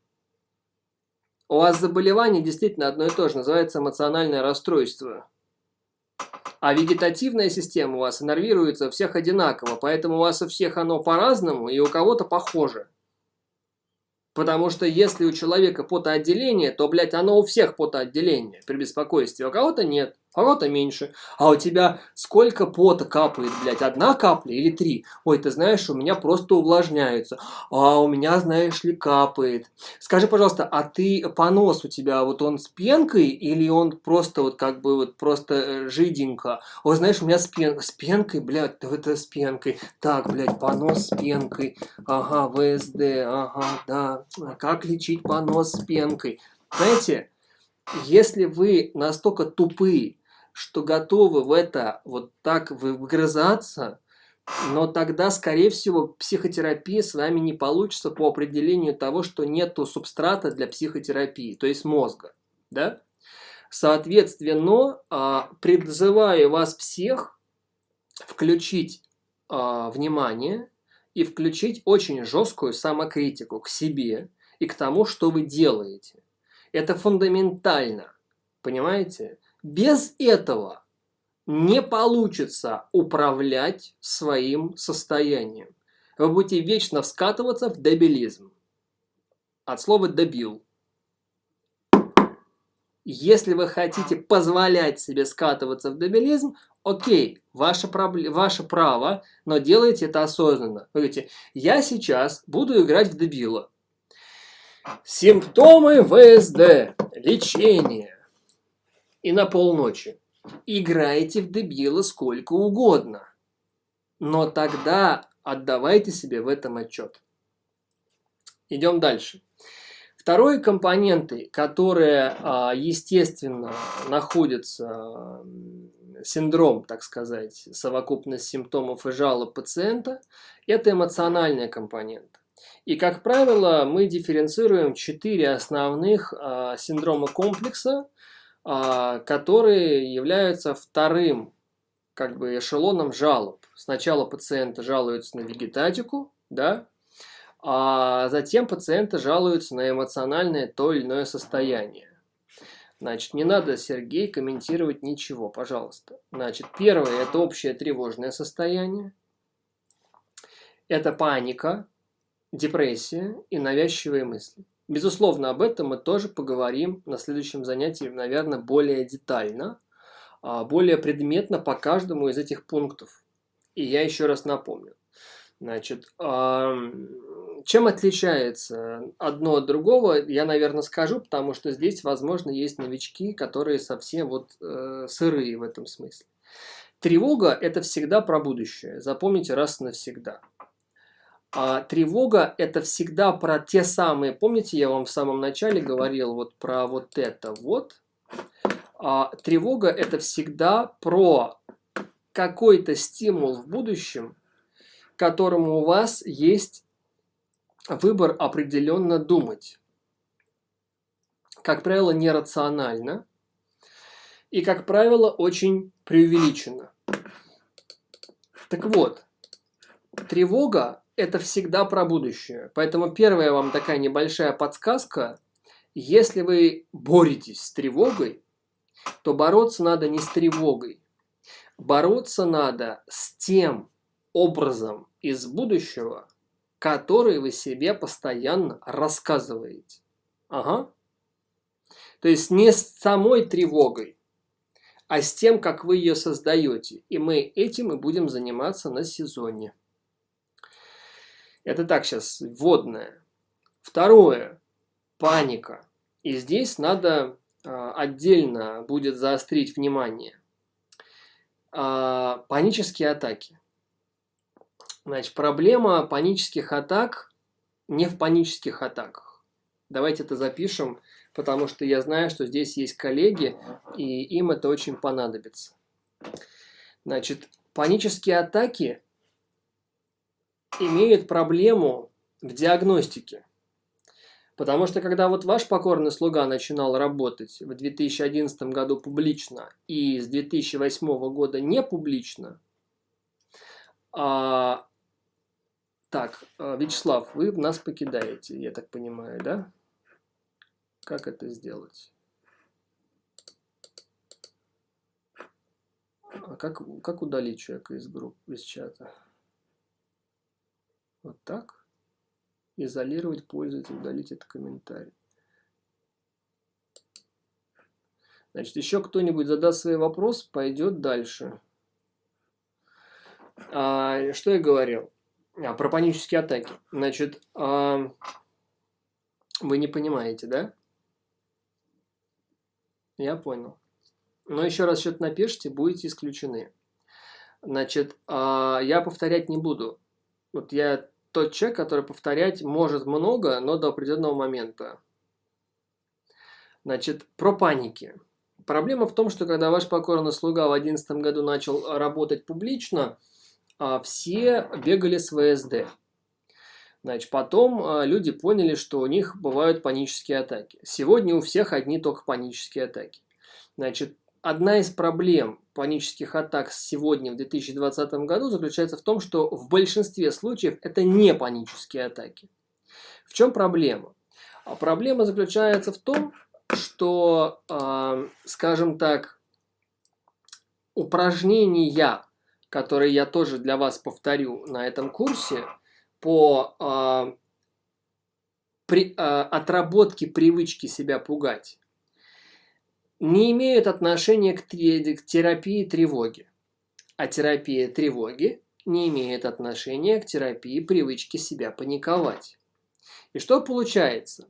У вас заболевание действительно одно и то же, называется эмоциональное расстройство. А вегетативная система у вас иннервируется у всех одинаково, поэтому у вас у всех оно по-разному и у кого-то похоже. Потому что если у человека потоотделение, то, блядь, оно у всех потоотделение при беспокойстве, а у кого-то нет кого-то меньше. А у тебя сколько пота капает, блядь, одна капля или три? Ой, ты знаешь, у меня просто увлажняются. А у меня, знаешь ли, капает. Скажи, пожалуйста, а ты понос у тебя, вот он с пенкой или он просто вот как бы вот просто э, жиденько? Ой, знаешь, у меня с, пен... с пенкой, блядь, это с пенкой. Так, блядь, понос с пенкой. Ага, ВСД, ага, да. Как лечить понос с пенкой? Знаете, если вы настолько тупые, что готовы в это вот так вгрызаться, но тогда, скорее всего, психотерапия с вами не получится по определению того, что нету субстрата для психотерапии, то есть мозга. Да? Соответственно, а, призываю вас всех включить а, внимание и включить очень жесткую самокритику к себе и к тому, что вы делаете. Это фундаментально, понимаете? Без этого не получится управлять своим состоянием. Вы будете вечно вскатываться в дебилизм. От слова «дебил». Если вы хотите позволять себе скатываться в дебилизм, окей, ваше, ваше право, но делайте это осознанно. Вы говорите, я сейчас буду играть в дебила. Симптомы ВСД. Лечение и на полночи. Играйте в дебила сколько угодно. Но тогда отдавайте себе в этом отчет. Идем дальше. Второй компоненты, которые, а, естественно, находятся, синдром, так сказать, совокупность симптомов и жалоб пациента, это эмоциональная компонента. И, как правило, мы дифференцируем четыре основных а, синдрома комплекса, а, которые являются вторым как бы эшелоном жалоб. Сначала пациенты жалуются на вегетатику, да, а затем пациенты жалуются на эмоциональное то или иное состояние. Значит, не надо, Сергей, комментировать ничего, пожалуйста. Значит, первое – это общее тревожное состояние. Это паника, депрессия и навязчивые мысли. Безусловно, об этом мы тоже поговорим на следующем занятии, наверное, более детально, а, более предметно по каждому из этих пунктов. И я еще раз напомню. Значит, чем отличается одно от другого, я, наверное, скажу, потому что здесь, возможно, есть новички, которые совсем вот э, сырые в этом смысле. Тревога – это всегда про будущее. Запомните раз навсегда. А тревога – это всегда про те самые, помните, я вам в самом начале говорил вот про вот это вот. А, тревога – это всегда про какой-то стимул в будущем, которому у вас есть выбор определенно думать. Как правило, нерационально и, как правило, очень преувеличенно. Так вот, тревога это всегда про будущее. Поэтому первая вам такая небольшая подсказка. Если вы боретесь с тревогой, то бороться надо не с тревогой. Бороться надо с тем образом из будущего, который вы себе постоянно рассказываете. Ага. То есть не с самой тревогой, а с тем, как вы ее создаете. И мы этим и будем заниматься на сезоне. Это так сейчас, вводное. Второе. Паника. И здесь надо отдельно будет заострить внимание. Панические атаки. Значит, проблема панических атак не в панических атаках. Давайте это запишем, потому что я знаю, что здесь есть коллеги, и им это очень понадобится. Значит, панические атаки имеют проблему в диагностике. Потому что когда вот ваш покорный слуга начинал работать в 2011 году публично и с 2008 года не публично, а, так, а, Вячеслав, вы нас покидаете, я так понимаю, да? Как это сделать? А как, как удалить человека из группы, из чата? Вот так? Изолировать пользователя, удалить этот комментарий. Значит, еще кто-нибудь задаст свой вопрос, пойдет дальше. А, что я говорил? А, про панические атаки. Значит, а, вы не понимаете, да? Я понял. Но еще раз что-то напишите, будете исключены. Значит, а, я повторять не буду. Вот я тот человек, который повторять может много, но до определенного момента. Значит, про паники. Проблема в том, что когда ваш покорный слуга в 2011 году начал работать публично, а, все бегали с ВСД. Значит, потом а, люди поняли, что у них бывают панические атаки. Сегодня у всех одни только панические атаки. Значит, одна из проблем панических атак сегодня, в 2020 году, заключается в том, что в большинстве случаев это не панические атаки. В чем проблема? А проблема заключается в том, что, э, скажем так, упражнения, которые я тоже для вас повторю на этом курсе, по э, при, э, отработке привычки себя пугать, не имеют отношения к, терапии тревоги. А терапия тревоги не имеет отношения к терапии привычки себя паниковать. И что получается?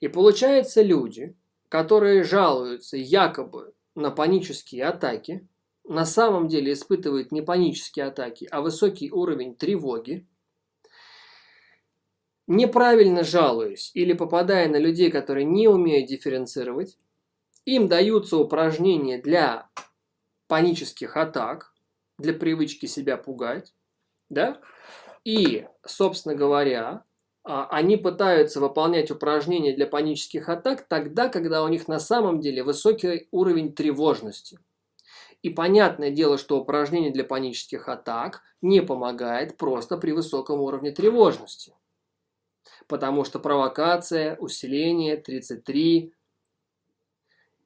И получается люди, которые жалуются якобы на панические атаки, на самом деле испытывают не панические атаки, а высокий уровень тревоги, неправильно жалуюсь или попадая на людей, которые не умеют дифференцировать, им даются упражнения для панических атак, для привычки себя пугать, да? И, собственно говоря, а, они пытаются выполнять упражнения для панических атак тогда, когда у них на самом деле высокий уровень тревожности. И понятное дело, что упражнение для панических атак не помогает просто при высоком уровне тревожности. Потому что провокация, усиление, 33,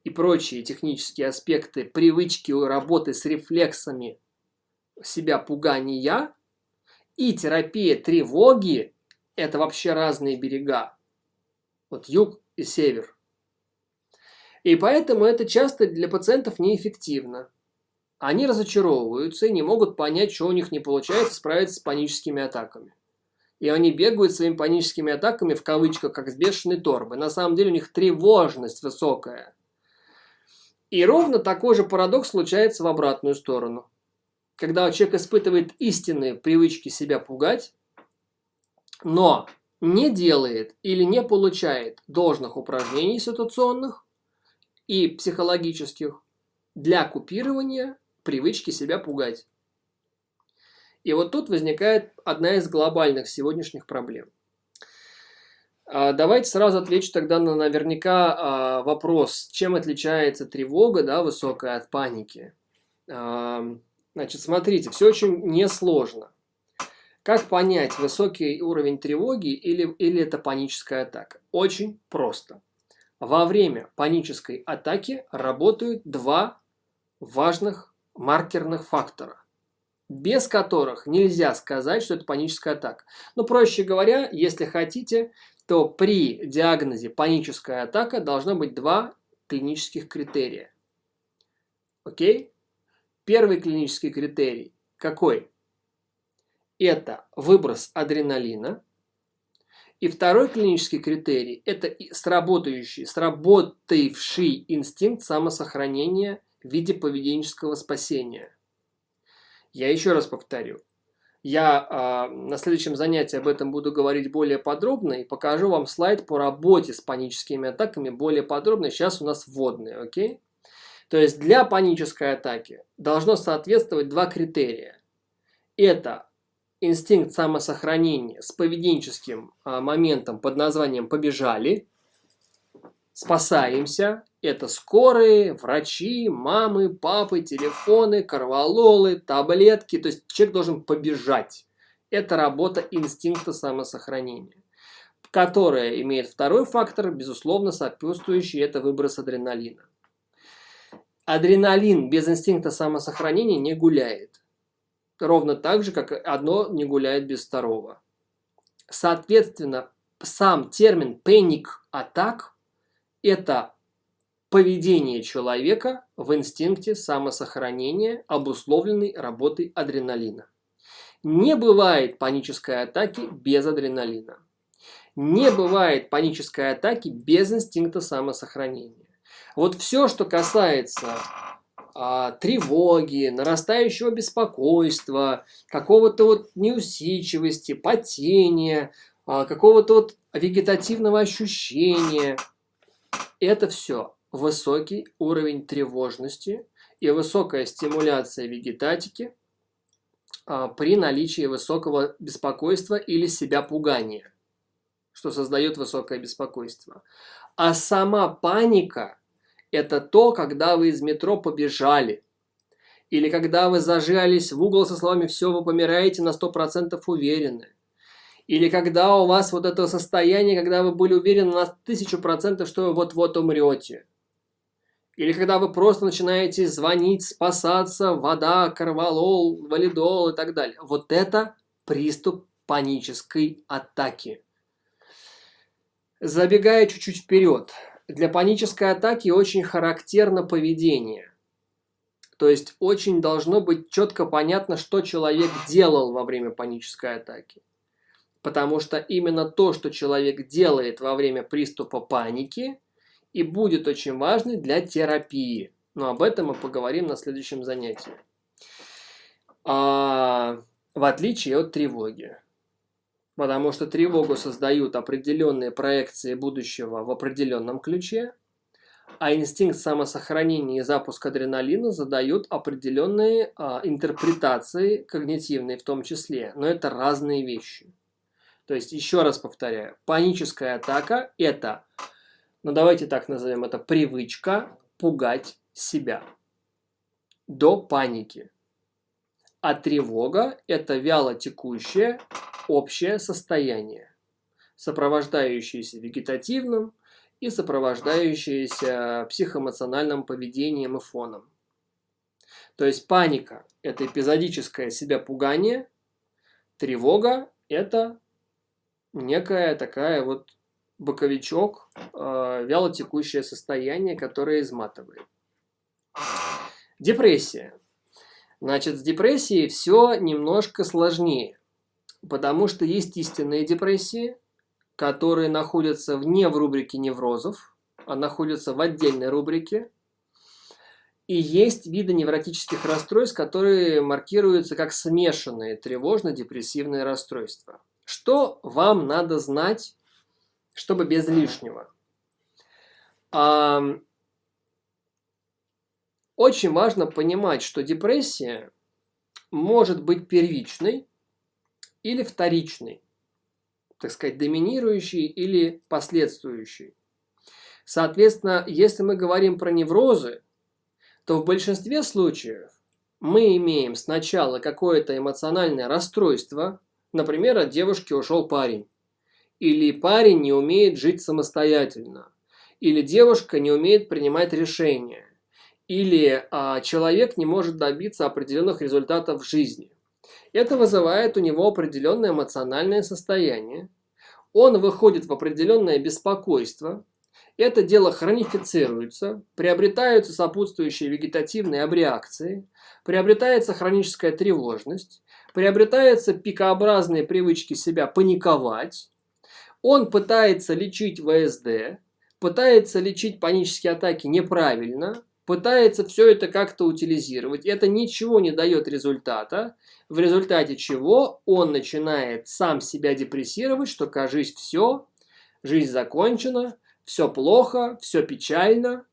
и прочие технические аспекты привычки работы с рефлексами себя пугания и терапия тревоги – это вообще разные берега. Вот юг и север. И поэтому это часто для пациентов неэффективно. Они разочаровываются и не могут понять, что у них не получается справиться с паническими атаками. И они бегают своими паническими атаками в кавычках, как с бешеной торбы. На самом деле у них тревожность высокая – и ровно такой же парадокс случается в обратную сторону. Когда человек испытывает истинные привычки себя пугать, но не делает или не получает должных упражнений ситуационных и психологических для купирования привычки себя пугать. И вот тут возникает одна из глобальных сегодняшних проблем – давайте сразу отвечу тогда на наверняка а, вопрос, чем отличается тревога да, высокая от паники. А, значит, смотрите, все очень несложно. Как понять, высокий уровень тревоги или, или это паническая атака? Очень просто. Во время панической атаки работают два важных маркерных фактора, без которых нельзя сказать, что это паническая атака. Ну, проще говоря, если хотите, то при диагнозе паническая атака должно быть два клинических критерия. Окей? Первый клинический критерий какой? Это выброс адреналина. И второй клинический критерий – это сработающий, сработавший инстинкт самосохранения в виде поведенческого спасения. Я еще раз повторю. Я э, на следующем занятии об этом буду говорить более подробно и покажу вам слайд по работе с паническими атаками более подробно. Сейчас у нас вводные, окей? То есть для панической атаки должно соответствовать два критерия. Это инстинкт самосохранения с поведенческим э, моментом под названием «побежали», спасаемся. Это скорые, врачи, мамы, папы, телефоны, корвалолы, таблетки. То есть человек должен побежать. Это работа инстинкта самосохранения, которая имеет второй фактор, безусловно, сопутствующий, это выброс адреналина. Адреналин без инстинкта самосохранения не гуляет. Ровно так же, как одно не гуляет без второго. Соответственно, сам термин panic attack это поведение человека в инстинкте самосохранения, обусловленный работой адреналина. Не бывает панической атаки без адреналина. Не бывает панической атаки без инстинкта самосохранения. Вот все, что касается а, тревоги, нарастающего беспокойства, какого-то вот неусидчивости, потения, а, какого-то вот вегетативного ощущения – это все высокий уровень тревожности и высокая стимуляция вегетатики а, при наличии высокого беспокойства или себя пугания, что создает высокое беспокойство. А сама паника – это то, когда вы из метро побежали, или когда вы зажались в угол со словами «все, вы помираете на 100% уверены», или когда у вас вот это состояние, когда вы были уверены на тысячу процентов, что вы вот-вот умрете. Или когда вы просто начинаете звонить, спасаться, вода, карвалол, валидол и так далее. Вот это приступ панической атаки. Забегая чуть-чуть вперед, для панической атаки очень характерно поведение. То есть очень должно быть четко понятно, что человек делал во время панической атаки. Потому что именно то, что человек делает во время приступа паники, и будет очень важно для терапии. Но об этом мы поговорим на следующем занятии. А, в отличие от тревоги. Потому что тревогу создают определенные проекции будущего в определенном ключе, а инстинкт самосохранения и запуск адреналина задают определенные а, интерпретации, когнитивные в том числе. Но это разные вещи. То есть, еще раз повторяю, паническая атака – это, ну давайте так назовем это, привычка пугать себя до паники. А тревога – это вяло текущее общее состояние, сопровождающееся вегетативным и сопровождающееся психоэмоциональным поведением и фоном. То есть паника – это эпизодическое себя пугание, тревога – это некая такая вот боковичок, э, вялотекущее состояние, которое изматывает. Депрессия. Значит, с депрессией все немножко сложнее, потому что есть истинные депрессии, которые находятся вне в рубрике неврозов, а находятся в отдельной рубрике. И есть виды невротических расстройств, которые маркируются как смешанные тревожно-депрессивные расстройства. Что вам надо знать, чтобы без лишнего? Очень важно понимать, что депрессия может быть первичной или вторичной, так сказать, доминирующей или последствующей. Соответственно, если мы говорим про неврозы, то в большинстве случаев мы имеем сначала какое-то эмоциональное расстройство – Например, от девушки ушел парень. Или парень не умеет жить самостоятельно. Или девушка не умеет принимать решения. Или а, человек не может добиться определенных результатов в жизни. Это вызывает у него определенное эмоциональное состояние. Он выходит в определенное беспокойство. Это дело хронифицируется, приобретаются сопутствующие вегетативные абреакции, приобретается хроническая тревожность, приобретаются пикообразные привычки себя паниковать, Он пытается лечить ВСД, пытается лечить панические атаки неправильно, пытается все это как-то утилизировать. Это ничего не дает результата, в результате чего он начинает сам себя депрессировать, что, кажись, все, жизнь закончена, все плохо, все печально,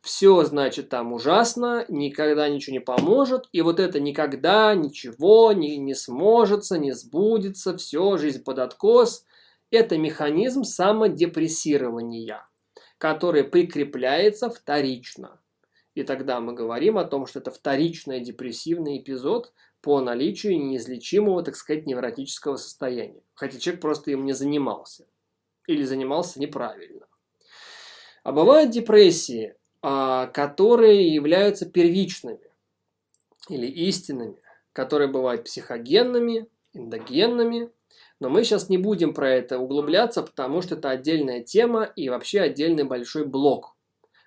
все, значит, там ужасно, никогда ничего не поможет, и вот это никогда ничего не, не сможется, не сбудется, все, жизнь под откос. Это механизм самодепрессирования, который прикрепляется вторично. И тогда мы говорим о том, что это вторичный депрессивный эпизод по наличию неизлечимого, так сказать, невротического состояния. Хотя человек просто им не занимался. Или занимался неправильно. А бывают депрессии, а, которые являются первичными или истинными, которые бывают психогенными, эндогенными. Но мы сейчас не будем про это углубляться, потому что это отдельная тема и вообще отдельный большой блок.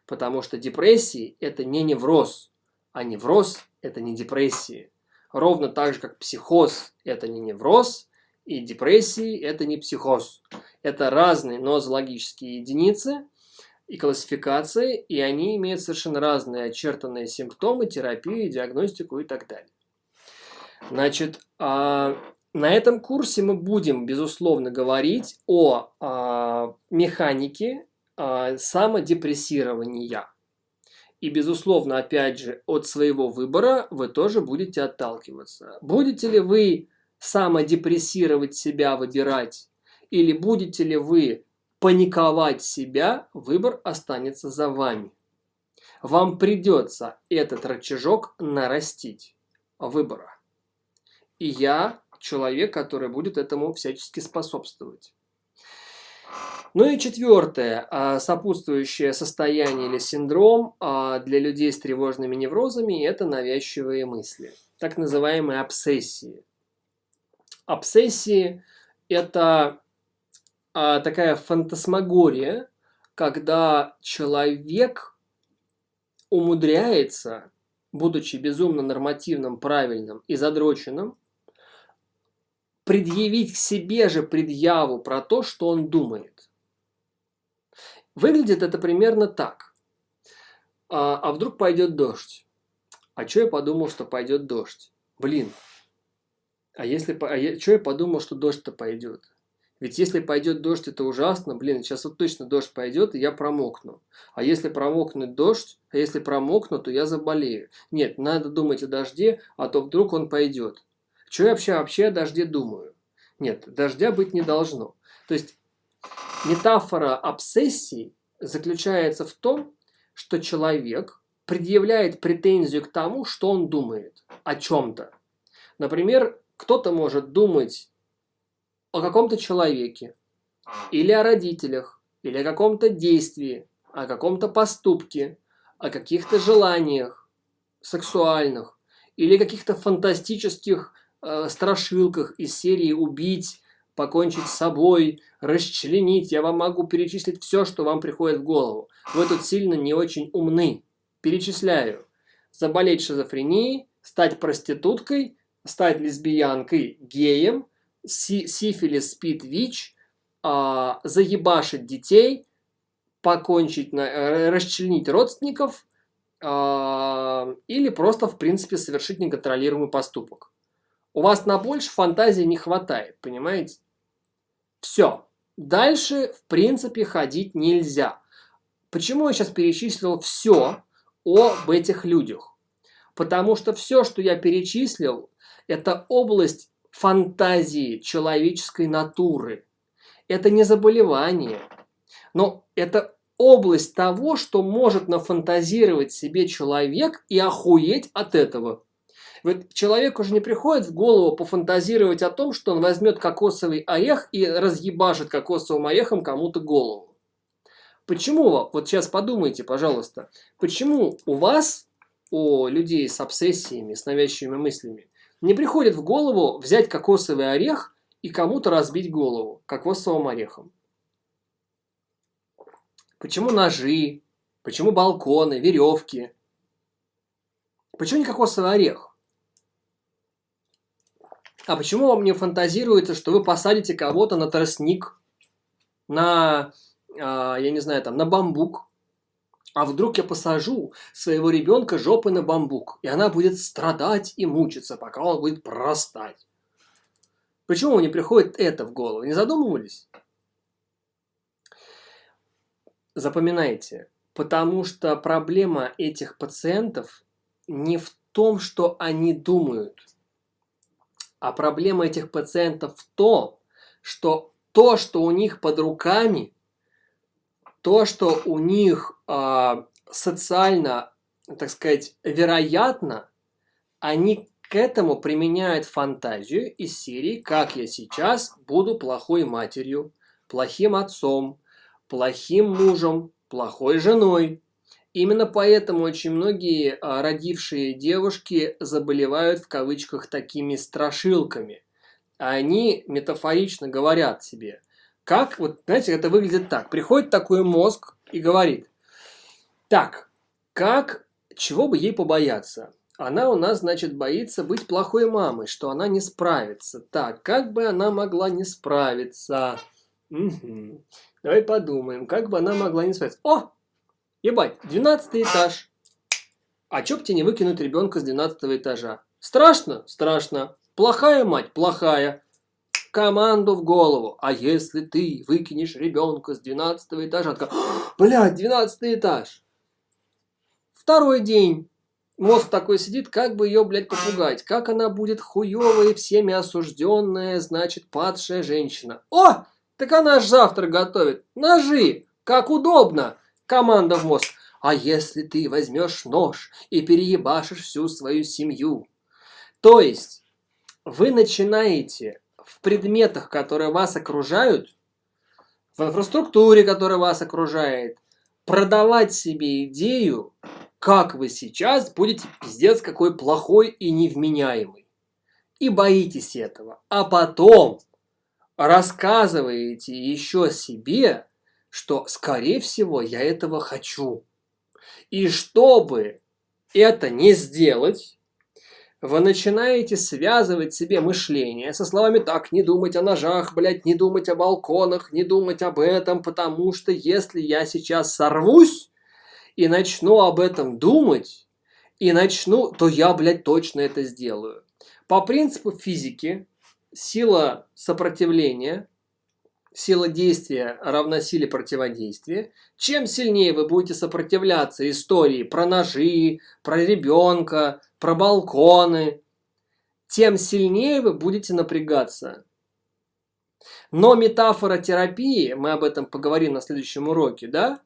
Потому что депрессии – это не невроз, а невроз – это не депрессии. Ровно так же, как психоз – это не невроз, и депрессии – это не психоз. Это разные нозологические единицы, и классификации, и они имеют совершенно разные очертанные симптомы, терапию, диагностику и так далее. Значит, а, на этом курсе мы будем, безусловно, говорить о а, механике а, самодепрессирования. И, безусловно, опять же, от своего выбора вы тоже будете отталкиваться. Будете ли вы самодепрессировать себя, выбирать, или будете ли вы паниковать себя, выбор останется за вами. Вам придется этот рычажок нарастить выбора. И я человек, который будет этому всячески способствовать. Ну и четвертое, а, сопутствующее состояние или синдром а, для людей с тревожными неврозами – это навязчивые мысли, так называемые обсессии. Обсессии – это а, такая фантасмагория, когда человек умудряется, будучи безумно нормативным, правильным и задроченным, предъявить к себе же предъяву про то, что он думает. Выглядит это примерно так. А, а вдруг пойдет дождь? А что я подумал, что пойдет дождь? Блин. А если... А я, что я подумал, что дождь-то пойдет? Ведь если пойдет дождь, это ужасно. Блин, сейчас вот точно дождь пойдет, и я промокну. А если промокнет дождь, а если промокну, то я заболею. Нет, надо думать о дожде, а то вдруг он пойдет. Что я вообще, вообще о дожде думаю? Нет, дождя быть не должно. То есть метафора обсессии заключается в том, что человек предъявляет претензию к тому, что он думает о чем-то. Например, кто-то может думать о каком-то человеке, или о родителях, или о каком-то действии, о каком-то поступке, о каких-то желаниях сексуальных, или каких-то фантастических э, страшилках из серии «Убить», «Покончить с собой», «Расчленить». Я вам могу перечислить все, что вам приходит в голову. Вы тут сильно не очень умны. Перечисляю. Заболеть шизофренией, стать проституткой, стать лесбиянкой, геем – си сифилис, спид, ВИЧ, а, заебашить детей, покончить, на, расчленить родственников а, или просто, в принципе, совершить неконтролируемый поступок. У вас на больше фантазии не хватает, понимаете? Все. Дальше, в принципе, ходить нельзя. Почему я сейчас перечислил все об этих людях? Потому что все, что я перечислил, это область фантазии человеческой натуры. Это не заболевание, но это область того, что может нафантазировать себе человек и охуеть от этого. Вот человеку уже не приходит в голову пофантазировать о том, что он возьмет кокосовый орех и разъебашит кокосовым орехом кому-то голову. Почему? Вот сейчас подумайте, пожалуйста. Почему у вас, у людей с обсессиями, с навязчивыми мыслями, не приходит в голову взять кокосовый орех и кому-то разбить голову кокосовым орехом. Почему ножи? Почему балконы, веревки? Почему не кокосовый орех? А почему вам не фантазируется, что вы посадите кого-то на тростник на, а, я не знаю, там, на бамбук. А вдруг я посажу своего ребенка жопой на бамбук, и она будет страдать и мучиться, пока он будет прорастать. Почему не приходит это в голову? Не задумывались? Запоминайте, потому что проблема этих пациентов не в том, что они думают, а проблема этих пациентов в том, что то, что у них под руками, то, что у них э, социально, так сказать, вероятно, они к этому применяют фантазию из серии «Как я сейчас буду плохой матерью, плохим отцом, плохим мужем, плохой женой». Именно поэтому очень многие а, родившие девушки заболевают в кавычках такими страшилками. Они метафорично говорят себе, как, вот знаете, это выглядит так. Приходит такой мозг и говорит, так, как, чего бы ей побояться? Она у нас, значит, боится быть плохой мамой, что она не справится. Так, как бы она могла не справиться? Угу. Давай подумаем, как бы она могла не справиться. О, Ебать, 12 этаж. А чё б тебе не выкинуть ребенка с 12 этажа? Страшно? Страшно. Плохая мать? Плохая. Команду в голову. А если ты выкинешь ребенка с 12 этажа? Такая, блядь, 12 этаж. Второй день. Мозг такой сидит, как бы ее, блядь, попугать. Как она будет хуевая, всеми осужденная, значит, падшая женщина. О, так она ж завтра готовит. Ножи, как удобно. Команда в мозг. А если ты возьмешь нож и переебашишь всю свою семью? То есть вы начинаете в предметах, которые вас окружают, в инфраструктуре, которая вас окружает, продавать себе идею, как вы сейчас будете пиздец какой плохой и невменяемый. И боитесь этого. А потом рассказываете еще себе, что, скорее всего, я этого хочу. И чтобы это не сделать, вы начинаете связывать себе мышление со словами «так, не думать о ножах, блядь, не думать о балконах, не думать об этом, потому что если я сейчас сорвусь и начну об этом думать, и начну, то я, блядь, точно это сделаю». По принципу физики, сила сопротивления сила действия равна силе противодействия, чем сильнее вы будете сопротивляться истории про ножи, про ребенка, про балконы, тем сильнее вы будете напрягаться. Но метафора терапии, мы об этом поговорим на следующем уроке, да?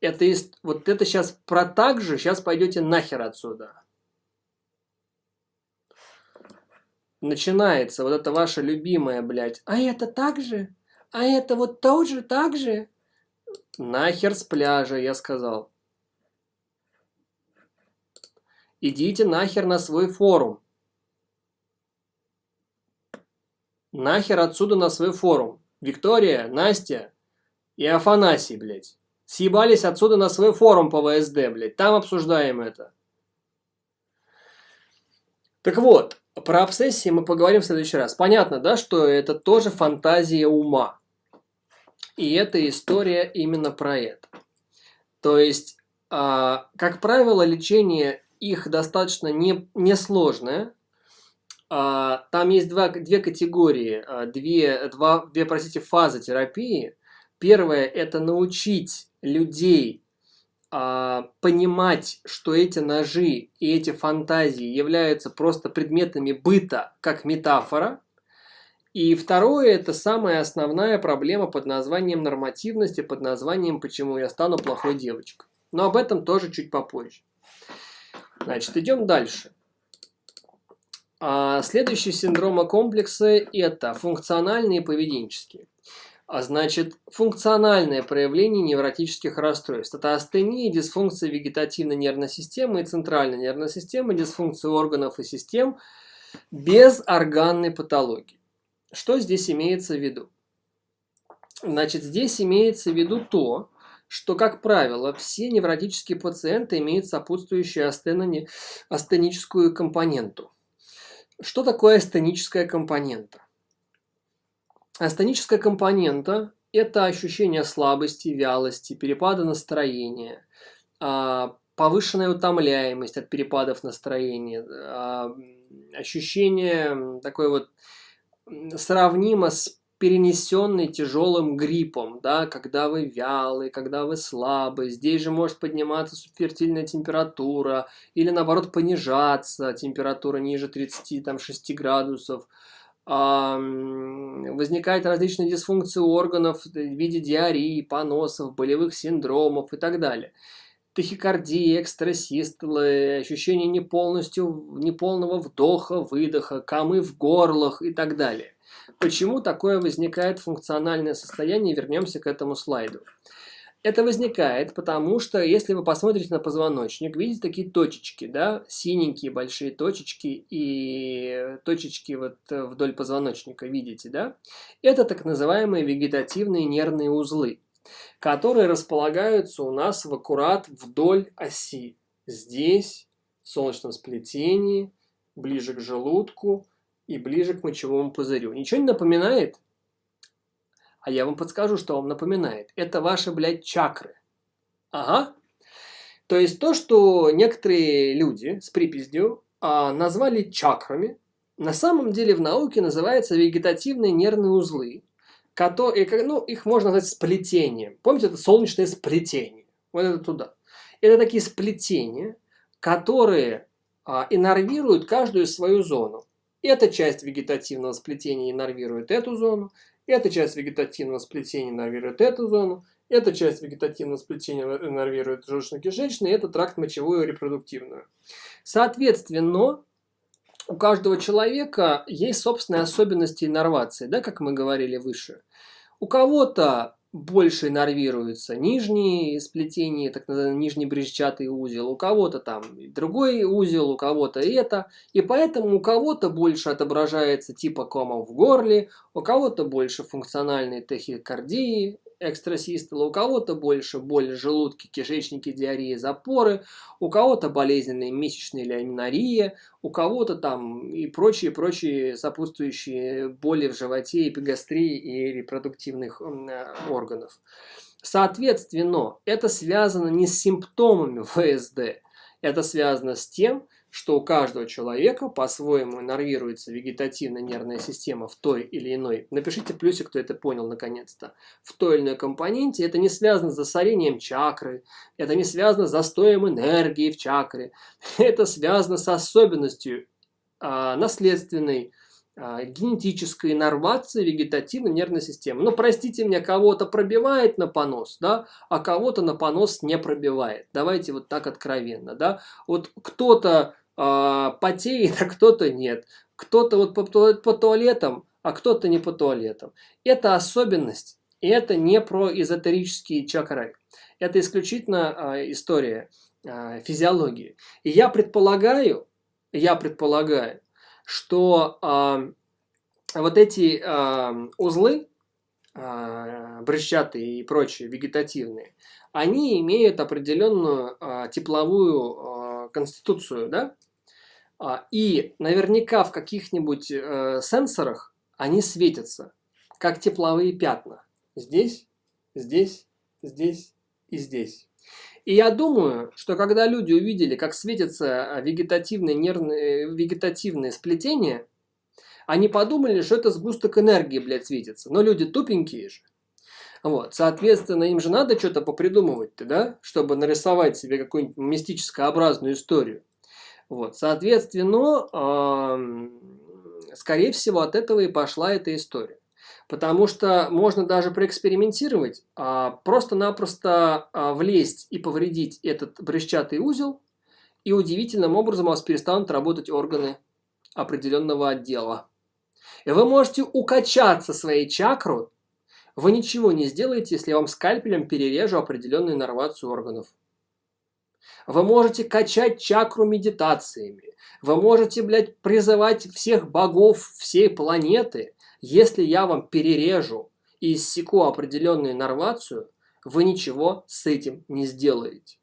Это есть, вот это сейчас про так же, сейчас пойдете нахер отсюда. Начинается вот это ваше любимое, блядь. А это так же? А это вот тоже так же? Нахер с пляжа, я сказал. Идите нахер на свой форум. Нахер отсюда на свой форум. Виктория, Настя и Афанасий, блядь. Съебались отсюда на свой форум по ВСД, блядь. Там обсуждаем это. Так вот, про обсессии мы поговорим в следующий раз. Понятно, да, что это тоже фантазия ума. И эта история именно про это. То есть, а, как правило, лечение их достаточно не, несложное. А, там есть два, две категории, а, две, два, две, простите, фазы терапии. Первое – это научить людей понимать, что эти ножи и эти фантазии являются просто предметами быта, как метафора, и второе, это самая основная проблема под названием нормативности, под названием «Почему я стану плохой девочкой». Но об этом тоже чуть попозже. Значит, идем дальше. А следующий синдромы комплексы – это функциональные и поведенческие. А значит, функциональное проявление невротических расстройств. Это астения, дисфункция вегетативной нервной системы и центральной нервной системы, дисфункция органов и систем без органной патологии. Что здесь имеется в виду? Значит, здесь имеется в виду то, что, как правило, все невротические пациенты имеют сопутствующую астенони, астеническую компоненту. Что такое астеническая компонента? Астеническая компонента это ощущение слабости, вялости, перепада настроения, а, повышенная утомляемость от перепадов настроения, а, ощущение такое вот сравнимо с перенесенный тяжелым гриппом, да, когда вы вялый, когда вы слабый. Здесь же может подниматься субфертильная температура или наоборот понижаться температура ниже 36 градусов. А, возникают различные дисфункции органов в виде диареи, поносов, болевых синдромов и так далее тахикардия, экстрасистолы, ощущение неполностью, неполного вдоха, выдоха, камы в горлах и так далее. Почему такое возникает функциональное состояние? Вернемся к этому слайду. Это возникает, потому что, если вы посмотрите на позвоночник, видите такие точечки, да, синенькие большие точечки и точечки вот вдоль позвоночника, видите, да? Это так называемые вегетативные нервные узлы которые располагаются у нас в аккурат вдоль оси. Здесь, в солнечном сплетении, ближе к желудку и ближе к мочевому пузырю. Ничего не напоминает? А я вам подскажу, что вам напоминает. Это ваши, блядь, чакры. Ага. То есть то, что некоторые люди с припиздью а, назвали чакрами, на самом деле в науке называется вегетативные нервные узлы, которые, ну, их можно назвать сплетением. Помните, это солнечное сплетение. Вот это туда. Это такие сплетения, которые а, иннервируют каждую свою зону. Эта часть вегетативного сплетения иннервирует эту зону, эта часть вегетативного сплетения иннервирует эту зону, эта часть вегетативного сплетения иннервирует желудочно-кишечный, это тракт мочевую и репродуктивную. Соответственно, у каждого человека есть собственные особенности иннервации, да, как мы говорили выше. У кого-то больше иннервируется нижние сплетения, так называемый нижний брезчатый узел, у кого-то там другой узел, у кого-то это. И поэтому у кого-то больше отображается типа кома в горле, у кого-то больше функциональной тахикардии, экстрасистола, у кого-то больше боль в желудке, кишечнике, диарея, запоры, у кого-то болезненные месячные или аминория, у кого-то там и прочие-прочие сопутствующие боли в животе, эпигастрии и репродуктивных э, органов. Соответственно, это связано не с симптомами ВСД, это связано с тем, что у каждого человека по-своему нервируется вегетативная нервная система в той или иной, напишите плюсик, кто это понял наконец-то, в той или иной компоненте, это не связано с засорением чакры, это не связано с застоем энергии в чакре, это связано с особенностью а, наследственной, а, генетической иннервации вегетативной нервной системы. Ну, простите меня, кого-то пробивает на понос, да, а кого-то на понос не пробивает. Давайте вот так откровенно, да. Вот кто-то потеет, а кто-то нет. Кто-то вот по, по туалетам, а кто-то не по туалетам. Это особенность, и это не про эзотерические чакры. Это исключительно а, история а, физиологии. И я предполагаю, я предполагаю, что а, вот эти а, узлы, а, брусчатые и прочие вегетативные, они имеют определенную а, тепловую а, конституцию, да? А, и наверняка в каких-нибудь э, сенсорах они светятся, как тепловые пятна. Здесь, здесь, здесь и здесь. И я думаю, что когда люди увидели, как светятся вегетативные, нервные, вегетативные сплетения, они подумали, что это сгусток энергии, блядь, светится. Но люди тупенькие же. Вот, соответственно, им же надо что-то попридумывать-то, да, чтобы нарисовать себе какую-нибудь мистическообразную историю. Вот, соответственно, скорее всего, от этого и пошла эта история. Потому что можно даже проэкспериментировать, а, просто-напросто а, влезть и повредить этот брусчатый узел, и удивительным образом у вас перестанут работать органы определенного отдела. И вы можете укачаться своей чакру, вы ничего не сделаете, если я вам скальпелем перережу определенную иннервацию органов. Вы можете качать чакру медитациями. Вы можете, блядь, призывать всех богов всей планеты. Если я вам перережу и иссеку определенную иннервацию, вы ничего с этим не сделаете.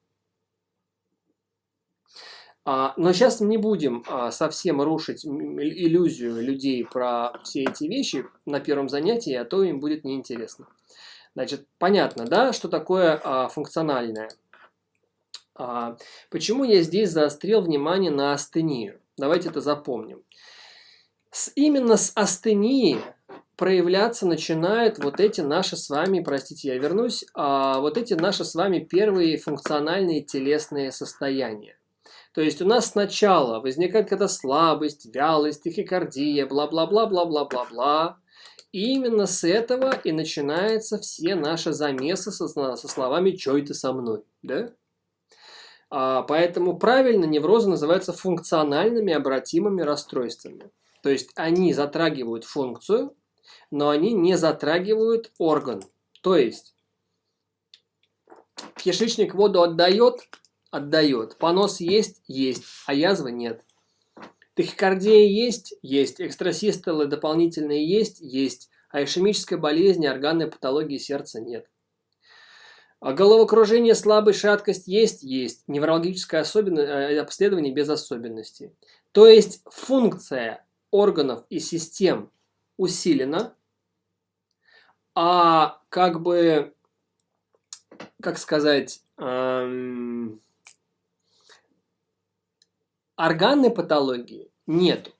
А, но сейчас не будем а, совсем рушить иллюзию людей про все эти вещи на первом занятии, а то им будет неинтересно. Значит, понятно, да, что такое а, функциональное? А, почему я здесь заострил внимание на астению? Давайте это запомним. С, именно с астении проявляться начинают вот эти наши с вами, простите, я вернусь, а, вот эти наши с вами первые функциональные телесные состояния. То есть у нас сначала возникает какая-то слабость, вялость, тахикардия, бла-бла-бла-бла-бла-бла-бла. И именно с этого и начинаются все наши замесы со, со словами «чё это со мной?». Да? А, поэтому правильно неврозы называются функциональными обратимыми расстройствами. То есть они затрагивают функцию, но они не затрагивают орган. То есть кишечник воду отдает, отдает. Понос есть, есть, а язвы нет. Тахикардия есть, есть. Экстрасистолы дополнительные есть, есть. А ишемической болезни, органной патологии сердца нет. А головокружение, слабость, шаткость есть? Есть. Неврологическое особенность, э, обследование без особенностей. То есть функция органов и систем усилена, а как бы, как сказать, эм, органной патологии нет.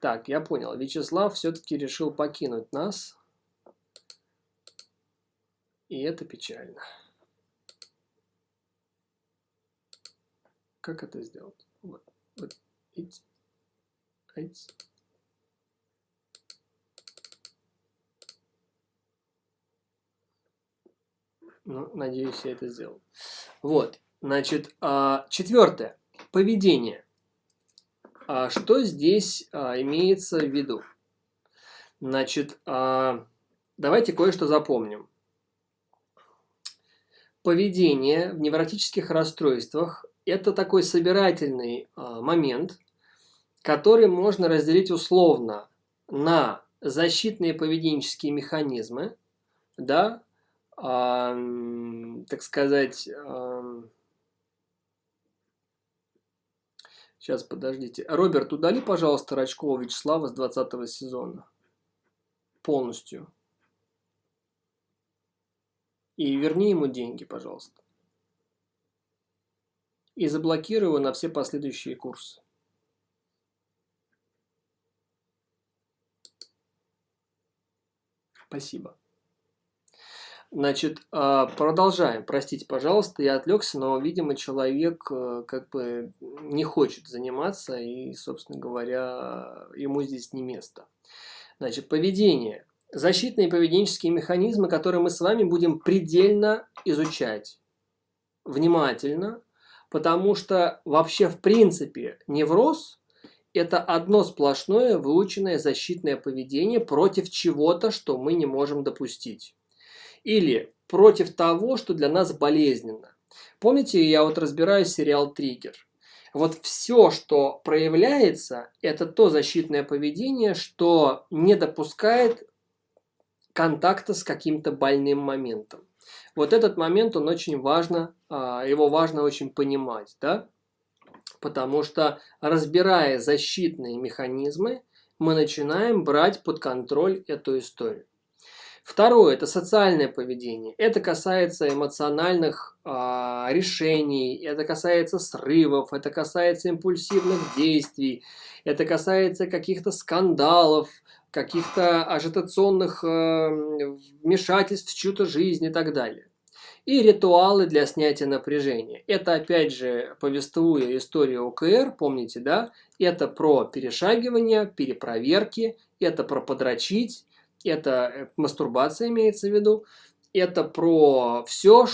Так, я понял. Вячеслав все-таки решил покинуть нас. И это печально. Как это сделать? Вот, вот, эти, эти. Ну, надеюсь, я это сделал. Вот, значит, а, четвертое. Поведение. А что здесь а, имеется в виду? Значит, давайте кое-что запомним поведение в невротических расстройствах – это такой собирательный а, момент, который можно разделить условно на защитные поведенческие механизмы, да, а, так сказать, а, сейчас подождите. Роберт, удали, пожалуйста, Рачкова Вячеслава с 20 сезона полностью. И верни ему деньги, пожалуйста. И заблокируй его на все последующие курсы. Спасибо. Значит, а, продолжаем. Простите, пожалуйста, я отвлекся, но, видимо, человек э, как бы не хочет заниматься, и, собственно говоря, ему здесь не место. Значит, поведение защитные поведенческие механизмы, которые мы с вами будем предельно изучать внимательно, потому что вообще в принципе невроз – это одно сплошное выученное защитное поведение против чего-то, что мы не можем допустить. Или против того, что для нас болезненно. Помните, я вот разбираю сериал «Триггер». Вот все, что проявляется, это то защитное поведение, что не допускает контакта с каким-то больным моментом. Вот этот момент, он очень важно, а, его важно очень понимать, да? Потому что разбирая защитные механизмы, мы начинаем брать под контроль эту историю. Второе – это социальное поведение. Это касается эмоциональных э, решений, это касается срывов, это касается импульсивных действий, это касается каких-то скандалов, каких-то ажитационных э, вмешательств в чью-то жизнь и так далее. И ритуалы для снятия напряжения. Это опять же, повествуя историю ОКР, помните, да? Это про перешагивание, перепроверки, это про подрочить, это э, мастурбация имеется в виду, это про все,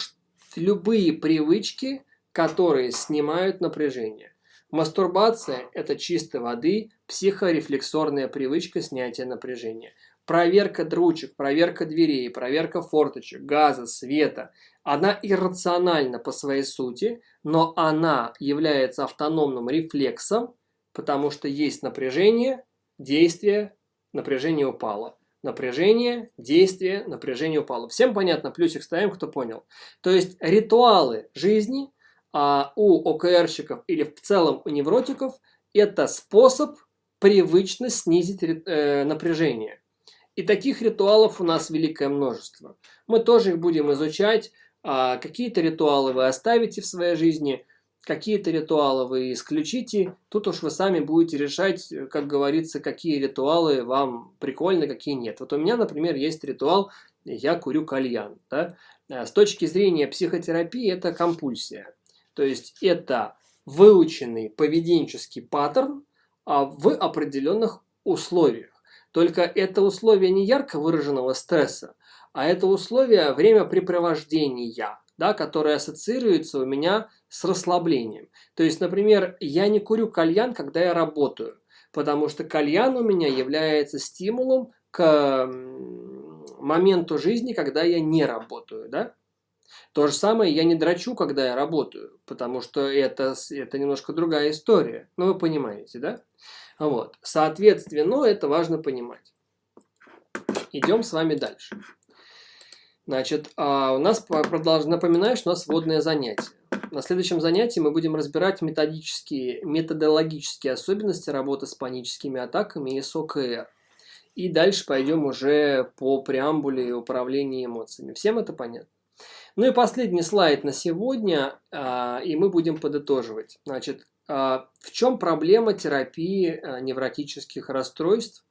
любые привычки, которые снимают напряжение. Мастурбация – это чистой воды психорефлексорная привычка снятия напряжения. Проверка дручек, проверка дверей, проверка форточек, газа, света. Она иррациональна по своей сути, но она является автономным рефлексом, потому что есть напряжение, действие, напряжение упало. Напряжение, действие, напряжение упало. Всем понятно? Плюсик ставим, кто понял. То есть ритуалы жизни а у ОКРщиков или в целом у невротиков это способ привычно снизить э, напряжение. И таких ритуалов у нас великое множество. Мы тоже их будем изучать. А какие-то ритуалы вы оставите в своей жизни, какие-то ритуалы вы исключите. Тут уж вы сами будете решать, как говорится, какие ритуалы вам прикольны, какие нет. Вот у меня, например, есть ритуал «я курю кальян». Да? А с точки зрения психотерапии это компульсия. То есть это выученный поведенческий паттерн а в определенных условиях. Только это условие не ярко выраженного стресса, а это условие времяпрепровождения, да, которое ассоциируется у меня с расслаблением. То есть, например, я не курю кальян, когда я работаю, потому что кальян у меня является стимулом к моменту жизни, когда я не работаю. Да? То же самое я не драчу, когда я работаю, потому что это, это немножко другая история. Ну, вы понимаете, да? Вот. Соответственно, это важно понимать. Идем с вами дальше. Значит, а у нас, продолж... напоминаю, что у нас вводное занятие. На следующем занятии мы будем разбирать методические, методологические особенности работы с паническими атаками и с ОКР. И дальше пойдем уже по преамбуле управления эмоциями. Всем это понятно? Ну и последний слайд на сегодня, а, и мы будем подытоживать. Значит, а, в чем проблема терапии а, невротических расстройств?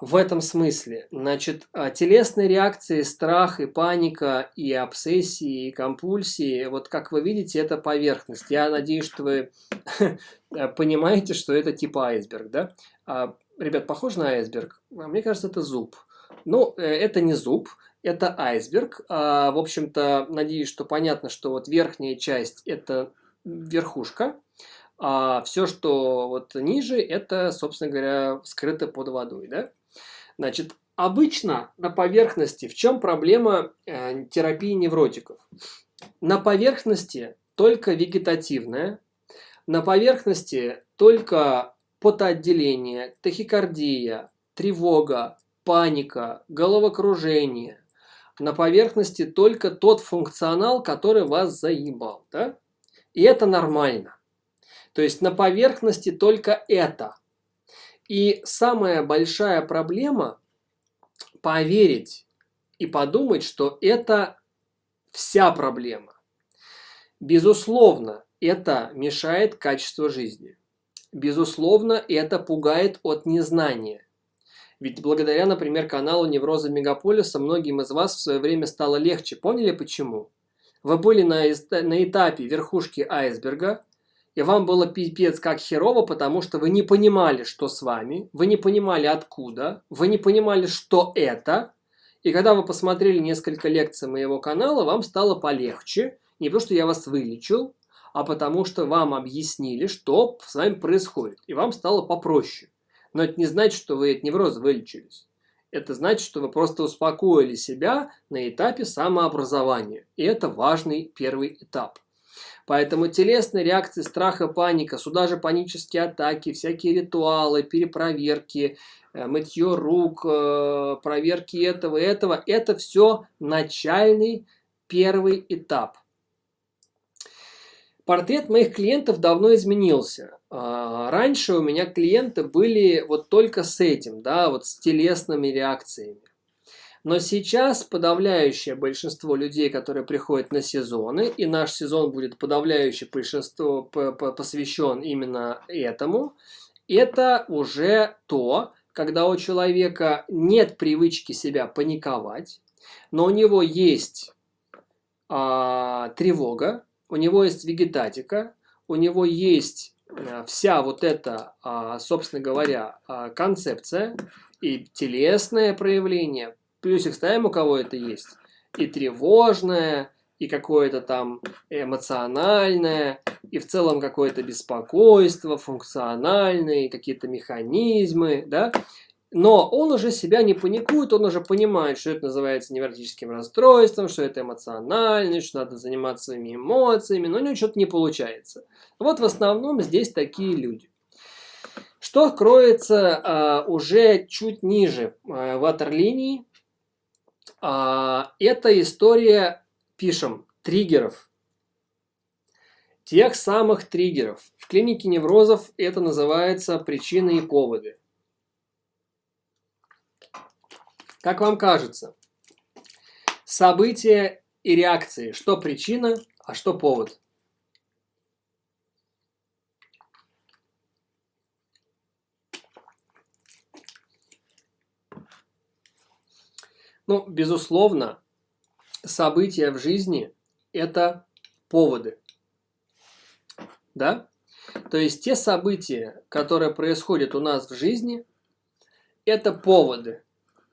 В этом смысле, значит, телесные реакции, страх и паника, и обсессии, и компульсии, вот как вы видите, это поверхность. Я надеюсь, что вы понимаете, что это типа айсберг, да? Ребят, похож на айсберг? Мне кажется, это зуб. Ну, э, это не зуб, это айсберг. А, в общем-то, надеюсь, что понятно, что вот верхняя часть – это верхушка, а все, что вот ниже, это, собственно говоря, скрыто под водой. Да? Значит, обычно на поверхности, в чем проблема э, терапии невротиков? На поверхности только вегетативная, на поверхности только потоотделение, тахикардия, тревога, паника, головокружение, на поверхности только тот функционал, который вас заебал. Да? И это нормально. То есть на поверхности только это. И самая большая проблема поверить и подумать, что это вся проблема. Безусловно, это мешает качеству жизни. Безусловно, это пугает от незнания. Ведь благодаря, например, каналу Невроза Мегаполиса многим из вас в свое время стало легче. Поняли почему? Вы были на, на этапе верхушки айсберга, и вам было пипец как херово, потому что вы не понимали, что с вами, вы не понимали откуда, вы не понимали, что это. И когда вы посмотрели несколько лекций моего канала, вам стало полегче. Не потому, что я вас вылечил, а потому что вам объяснили, что с вами происходит. И вам стало попроще. Но это не значит, что вы от невроза вылечились. Это значит, что вы просто успокоили себя на этапе самообразования. И это важный первый этап. Поэтому телесные реакции страха, паника, сюда же панические атаки, всякие ритуалы, перепроверки, э, мытье рук, э, проверки этого и этого, это все начальный первый этап. Портрет моих клиентов давно изменился. А, раньше у меня клиенты были вот только с этим, да, вот с телесными реакциями. Но сейчас подавляющее большинство людей, которые приходят на сезоны, и наш сезон будет подавляющее большинство посвящен именно этому, это уже то, когда у человека нет привычки себя паниковать, но у него есть а, тревога, у него есть вегетатика, у него есть вся вот эта, а, собственно говоря, а, концепция и телесное проявление, плюсик ставим, у кого это есть, и тревожное, и какое-то там эмоциональное, и в целом какое-то беспокойство, функциональные, какие-то механизмы, да, но он уже себя не паникует, он уже понимает, что это называется невротическим расстройством, что это эмоциональность, что надо заниматься своими эмоциями, но у него что-то не получается. Вот в основном здесь такие люди. Что кроется а, уже чуть ниже а, ватерлинии, а, это история, пишем, триггеров. Тех самых триггеров. В клинике неврозов это называется причины и поводы. Как вам кажется, события и реакции, что причина, а что повод? Ну, безусловно, события в жизни – это поводы. Да? То есть те события, которые происходят у нас в жизни, это поводы,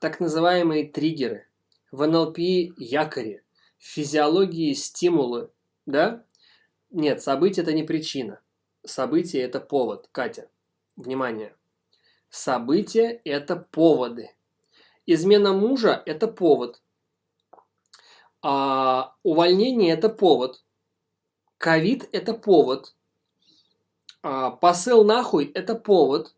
так называемые триггеры. В НЛП якори, в физиологии стимулы. Да? Нет, событие – это не причина. Событие – это повод. Катя, внимание. События – это поводы. Измена мужа – это повод. А увольнение – это повод. Ковид – это повод. А, посыл нахуй – это повод.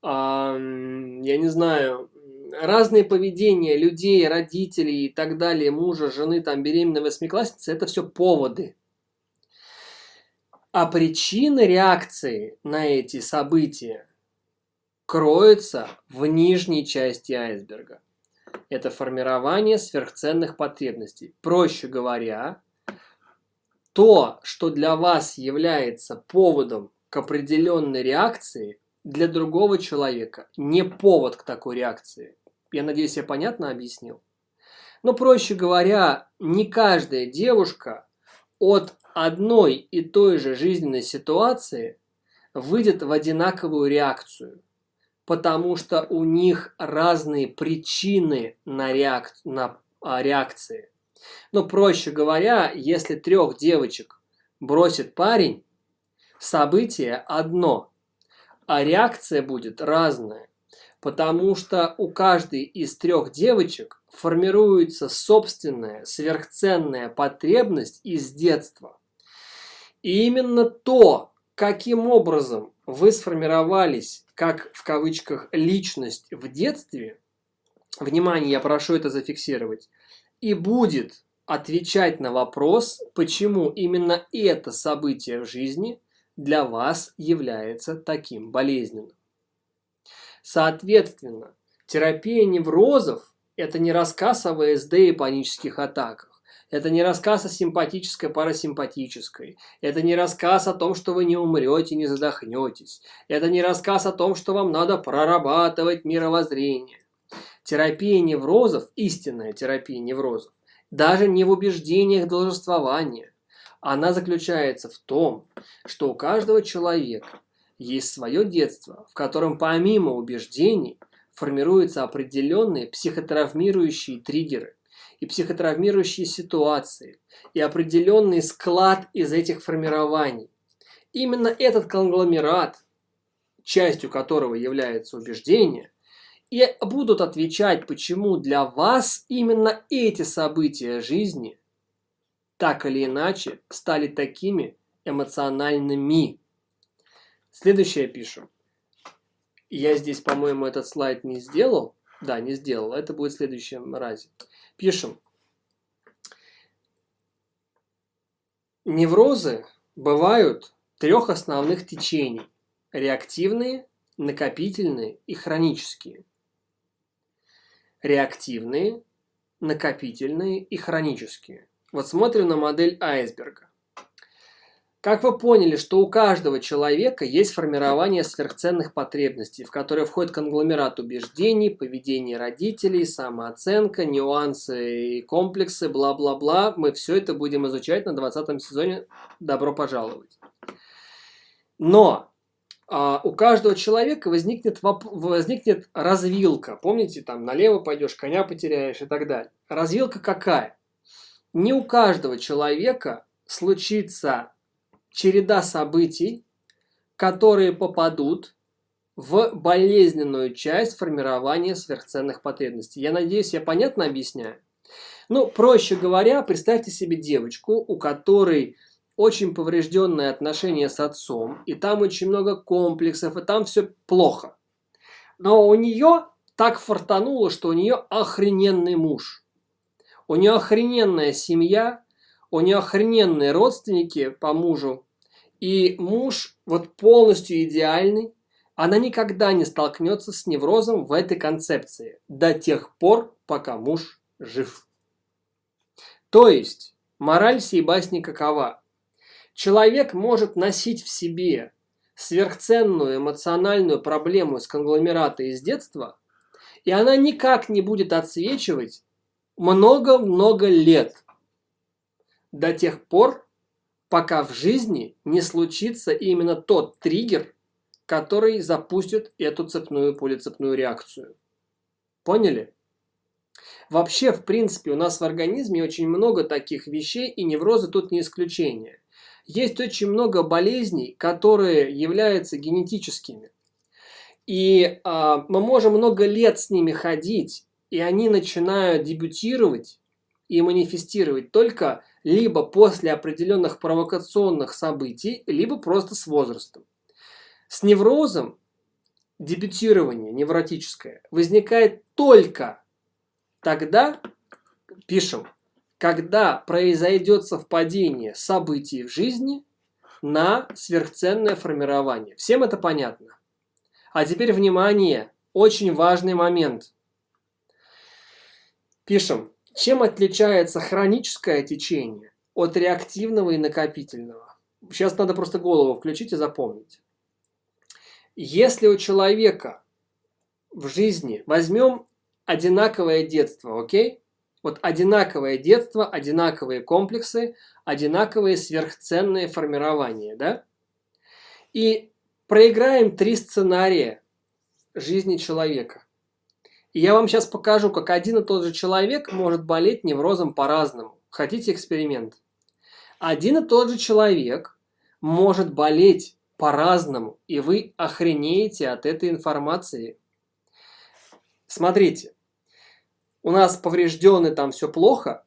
А, я не знаю, разные поведения людей, родителей и так далее, мужа, жены, там, беременной восьмиклассницы – это все поводы. А причины реакции на эти события кроются в нижней части айсберга. Это формирование сверхценных потребностей. Проще говоря, то, что для вас является поводом к определенной реакции, для другого человека не повод к такой реакции. Я надеюсь, я понятно объяснил? Но, проще говоря, не каждая девушка от одной и той же жизненной ситуации выйдет в одинаковую реакцию потому что у них разные причины на, реак... на а, реакции. Но проще говоря, если трех девочек бросит парень, событие одно, а реакция будет разная, потому что у каждой из трех девочек формируется собственная сверхценная потребность из детства. И именно то, каким образом вы сформировались как в кавычках личность в детстве, внимание, я прошу это зафиксировать, и будет отвечать на вопрос, почему именно это событие в жизни для вас является таким болезненным. Соответственно, терапия неврозов – это не рассказ о ВСД и панических атаках. Это не рассказ о симпатической парасимпатической. Это не рассказ о том, что вы не умрете, не задохнетесь. Это не рассказ о том, что вам надо прорабатывать мировоззрение. Терапия неврозов, истинная терапия неврозов, даже не в убеждениях должествования. Она заключается в том, что у каждого человека есть свое детство, в котором помимо убеждений формируются определенные психотравмирующие триггеры, и психотравмирующие ситуации, и определенный склад из этих формирований. Именно этот конгломерат, частью которого является убеждение, и будут отвечать, почему для вас именно эти события жизни так или иначе стали такими эмоциональными. Следующее пишу. Я здесь, по-моему, этот слайд не сделал. Да, не сделал. Это будет в следующем разе. Пишем. Неврозы бывают трех основных течений. Реактивные, накопительные и хронические. Реактивные, накопительные и хронические. Вот смотрим на модель айсберга. Как вы поняли, что у каждого человека есть формирование сверхценных потребностей, в которые входит конгломерат убеждений, поведение родителей, самооценка, нюансы и комплексы, бла-бла-бла. Мы все это будем изучать на 20 сезоне. Добро пожаловать. Но а, у каждого человека возникнет, возникнет развилка. Помните, там налево пойдешь, коня потеряешь и так далее. Развилка какая? Не у каждого человека случится череда событий, которые попадут в болезненную часть формирования сверхценных потребностей. Я надеюсь, я понятно объясняю? Ну, проще говоря, представьте себе девочку, у которой очень поврежденное отношение с отцом, и там очень много комплексов, и там все плохо. Но у нее так фартануло, что у нее охрененный муж. У нее охрененная семья, у нее охрененные родственники по мужу, и муж вот полностью идеальный, она никогда не столкнется с неврозом в этой концепции до тех пор, пока муж жив. То есть, мораль сей басни какова? Человек может носить в себе сверхценную эмоциональную проблему из конгломерата из детства, и она никак не будет отсвечивать много-много лет до тех пор, пока в жизни не случится именно тот триггер, который запустит эту цепную полицепную реакцию. Поняли? Вообще, в принципе, у нас в организме очень много таких вещей, и неврозы тут не исключение. Есть очень много болезней, которые являются генетическими. И а, мы можем много лет с ними ходить, и они начинают дебютировать и манифестировать только либо после определенных провокационных событий, либо просто с возрастом. С неврозом дебютирование невротическое возникает только тогда, пишем, когда произойдет совпадение событий в жизни на сверхценное формирование. Всем это понятно? А теперь внимание, очень важный момент. Пишем, чем отличается хроническое течение от реактивного и накопительного? Сейчас надо просто голову включить и запомнить. Если у человека в жизни, возьмем одинаковое детство, окей? Вот одинаковое детство, одинаковые комплексы, одинаковые сверхценные формирования, да? И проиграем три сценария жизни человека. И я вам сейчас покажу, как один и тот же человек может болеть неврозом по-разному. Хотите эксперимент? Один и тот же человек может болеть по-разному, и вы охренеете от этой информации. Смотрите, у нас поврежденный там все плохо,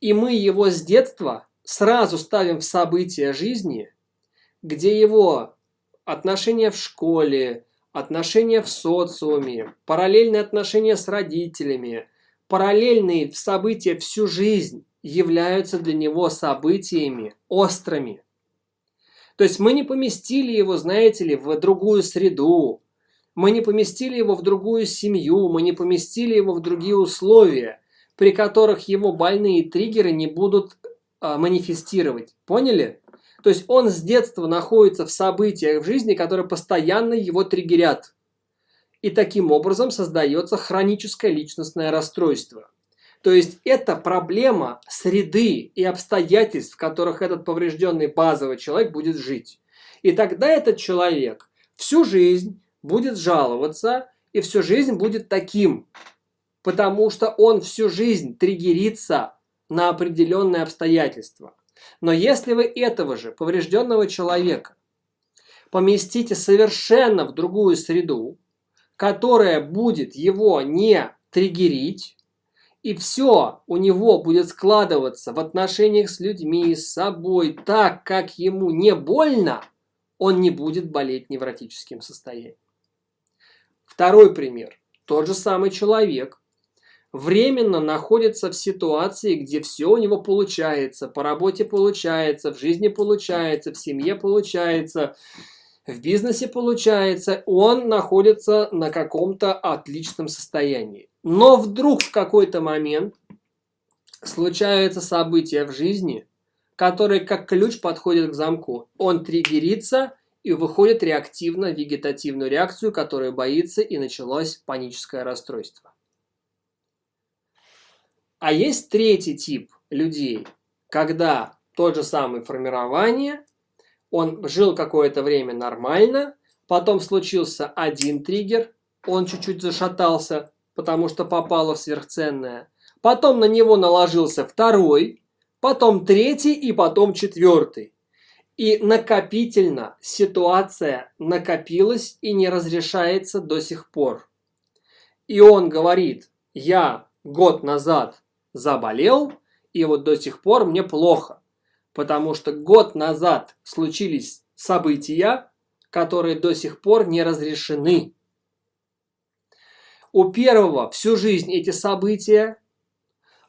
и мы его с детства сразу ставим в события жизни, где его отношения в школе, отношения в социуме, параллельные отношения с родителями, параллельные события всю жизнь являются для него событиями острыми. То есть мы не поместили его, знаете ли, в другую среду, мы не поместили его в другую семью, мы не поместили его в другие условия, при которых его больные триггеры не будут а, манифестировать. Поняли? То есть он с детства находится в событиях в жизни, которые постоянно его триггерят. И таким образом создается хроническое личностное расстройство. То есть это проблема среды и обстоятельств, в которых этот поврежденный базовый человек будет жить. И тогда этот человек всю жизнь будет жаловаться и всю жизнь будет таким, потому что он всю жизнь триггерится на определенные обстоятельства. Но если вы этого же поврежденного человека поместите совершенно в другую среду, которая будет его не триггерить, и все у него будет складываться в отношениях с людьми, с собой, так, как ему не больно, он не будет болеть невротическим состоянием. Второй пример. Тот же самый человек временно находится в ситуации, где все у него получается, по работе получается, в жизни получается, в семье получается, в бизнесе получается, он находится на каком-то отличном состоянии. Но вдруг в какой-то момент случаются события в жизни, которые как ключ подходят к замку. Он триггерится и выходит реактивно в вегетативную реакцию, которая боится и началось паническое расстройство. А есть третий тип людей, когда тот же самый формирование, он жил какое-то время нормально, потом случился один триггер, он чуть-чуть зашатался, потому что попало в сверхценное. Потом на него наложился второй, потом третий и потом четвертый. И накопительно ситуация накопилась и не разрешается до сих пор. И он говорит, я год назад заболел, и вот до сих пор мне плохо. Потому что год назад случились события, которые до сих пор не разрешены. У первого всю жизнь эти события,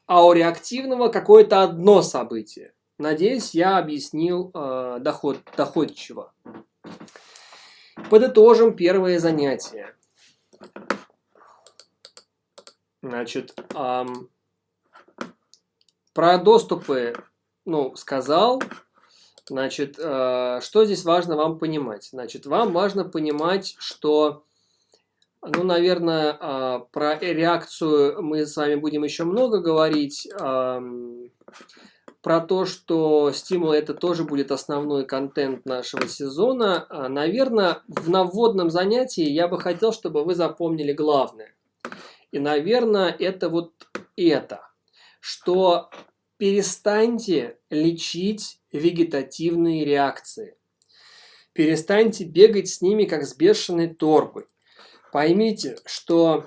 а у реактивного какое-то одно событие. Надеюсь, я объяснил э, доход, доходчиво. Подытожим первое занятие. Значит, эм, про доступы, ну, сказал. Значит, э, что здесь важно вам понимать? Значит, вам важно понимать, что, ну, наверное, э, про реакцию мы с вами будем еще много говорить. Про то, что стимулы это тоже будет основной контент нашего сезона. А, наверное, в наводном занятии я бы хотел, чтобы вы запомнили главное. И, наверное, это вот это, что перестаньте лечить вегетативные реакции. Перестаньте бегать с ними, как с бешеной торбой. Поймите, что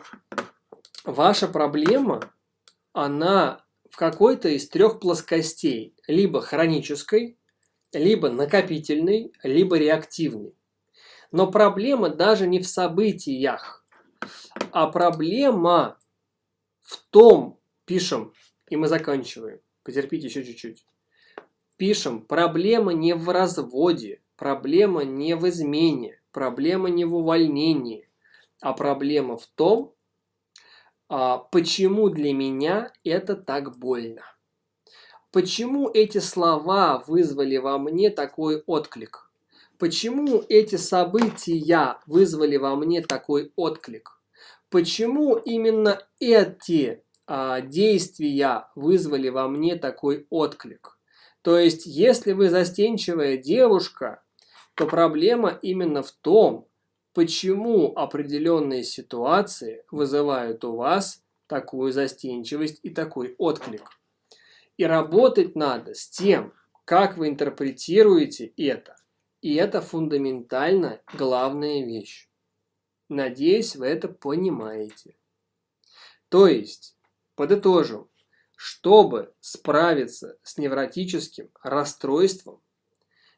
ваша проблема, она в какой-то из трех плоскостей, либо хронической, либо накопительной, либо реактивной. Но проблема даже не в событиях, а проблема в том, пишем, и мы заканчиваем, потерпите еще чуть-чуть. Пишем, проблема не в разводе, проблема не в измене, проблема не в увольнении, а проблема в том, а, почему для меня это так больно? Почему эти слова вызвали во мне такой отклик? Почему эти события вызвали во мне такой отклик? Почему именно эти действия вызвали во мне такой отклик? То есть, если вы застенчивая девушка, то проблема именно в том, почему определенные ситуации вызывают у вас такую застенчивость и такой отклик. И работать надо с тем, как вы интерпретируете это. И это фундаментально главная вещь. Надеюсь, вы это понимаете. То есть, подытожим, чтобы справиться с невротическим расстройством,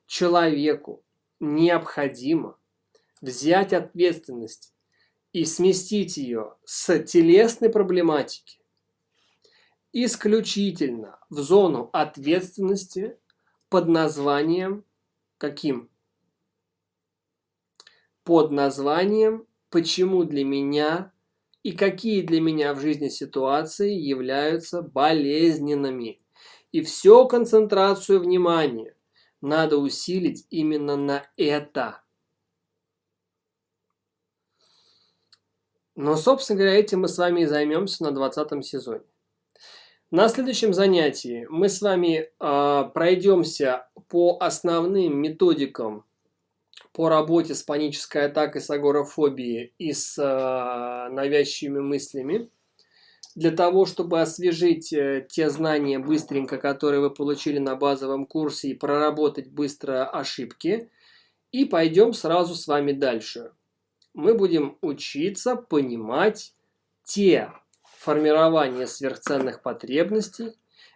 человеку необходимо взять ответственность и сместить ее с телесной проблематики исключительно в зону ответственности под названием каким? Под названием «Почему для меня и какие для меня в жизни ситуации являются болезненными?» И всю концентрацию внимания надо усилить именно на это – Но, собственно говоря, этим мы с вами и займемся на 20 сезоне. На следующем занятии мы с вами э, пройдемся по основным методикам по работе с панической атакой, с агорафобией и с э, навязчивыми мыслями. Для того, чтобы освежить э, те знания быстренько, которые вы получили на базовом курсе и проработать быстро ошибки. И пойдем сразу с вами дальше мы будем учиться понимать те формирования сверхценных потребностей,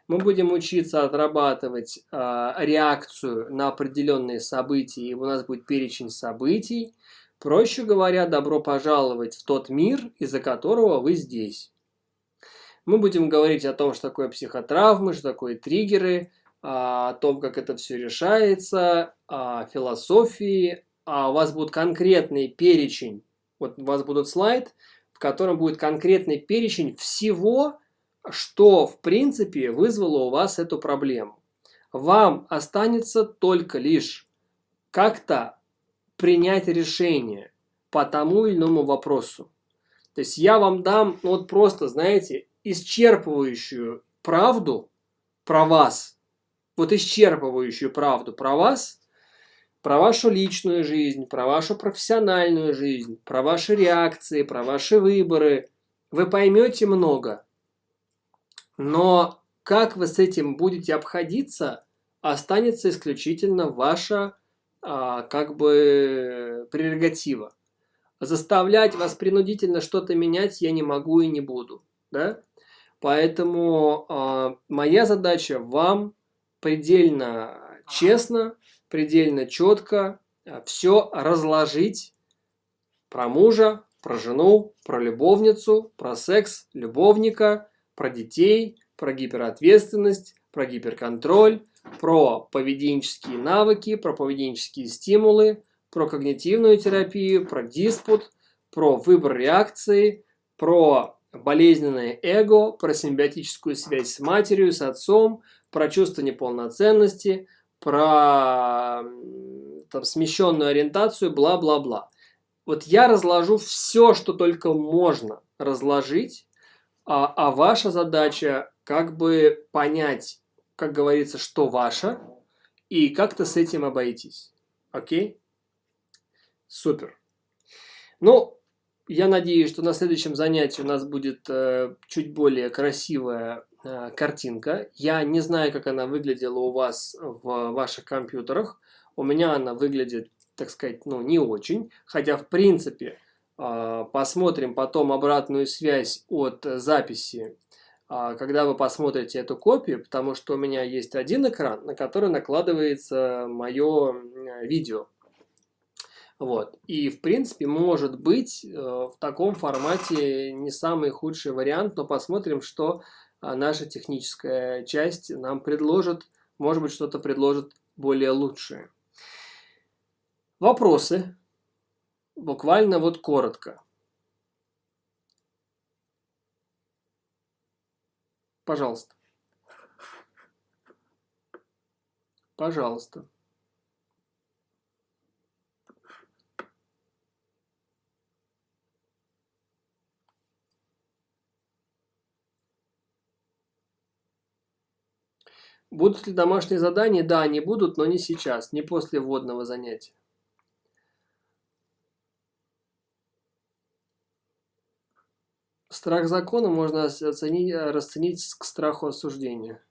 мы будем учиться отрабатывать э, реакцию на определенные события, и у нас будет перечень событий. Проще говоря, добро пожаловать в тот мир, из-за которого вы здесь. Мы будем говорить о том, что такое психотравмы, что такое триггеры, о том, как это все решается, о философии, а у вас будет конкретный перечень, вот у вас будет слайд, в котором будет конкретный перечень всего, что в принципе вызвало у вас эту проблему. Вам останется только лишь как-то принять решение по тому или иному вопросу. То есть я вам дам ну, вот просто, знаете, исчерпывающую правду про вас, вот исчерпывающую правду про вас – про вашу личную жизнь, про вашу профессиональную жизнь, про ваши реакции, про ваши выборы. Вы поймете много. Но как вы с этим будете обходиться, останется исключительно ваша а, как бы прерогатива. Заставлять вас принудительно что-то менять я не могу и не буду. Да? Поэтому а, моя задача вам предельно честно предельно четко э, все разложить про мужа, про жену, про любовницу, про секс, любовника, про детей, про гиперответственность, про гиперконтроль, про поведенческие навыки, про поведенческие стимулы, про когнитивную терапию, про диспут, про выбор реакции, про болезненное эго, про симбиотическую связь с матерью, с отцом, про чувство неполноценности, про там, смещенную ориентацию, бла-бла-бла. Вот я разложу все, что только можно разложить, а, а ваша задача как бы понять, как говорится, что ваше, и как-то с этим обойтись. Окей? Супер. Ну, я надеюсь, что на следующем занятии у нас будет э, чуть более красивая э, картинка. Я не знаю, как она выглядела у вас в ваших компьютерах. У меня она выглядит, так сказать, ну, не очень. Хотя, в принципе, посмотрим потом обратную связь от записи, э, когда вы посмотрите эту копию, потому что у меня есть один экран, на который накладывается мое видео. Вот. И, в принципе, может быть, э, в таком формате не самый худший вариант, но посмотрим, что а, наша техническая часть нам предложит. Может быть, что-то предложит более лучшее. Вопросы? Буквально вот коротко. Пожалуйста. Пожалуйста. Будут ли домашние задания? Да, они будут, но не сейчас, не после вводного занятия. Страх закона можно оценить, расценить к страху осуждения.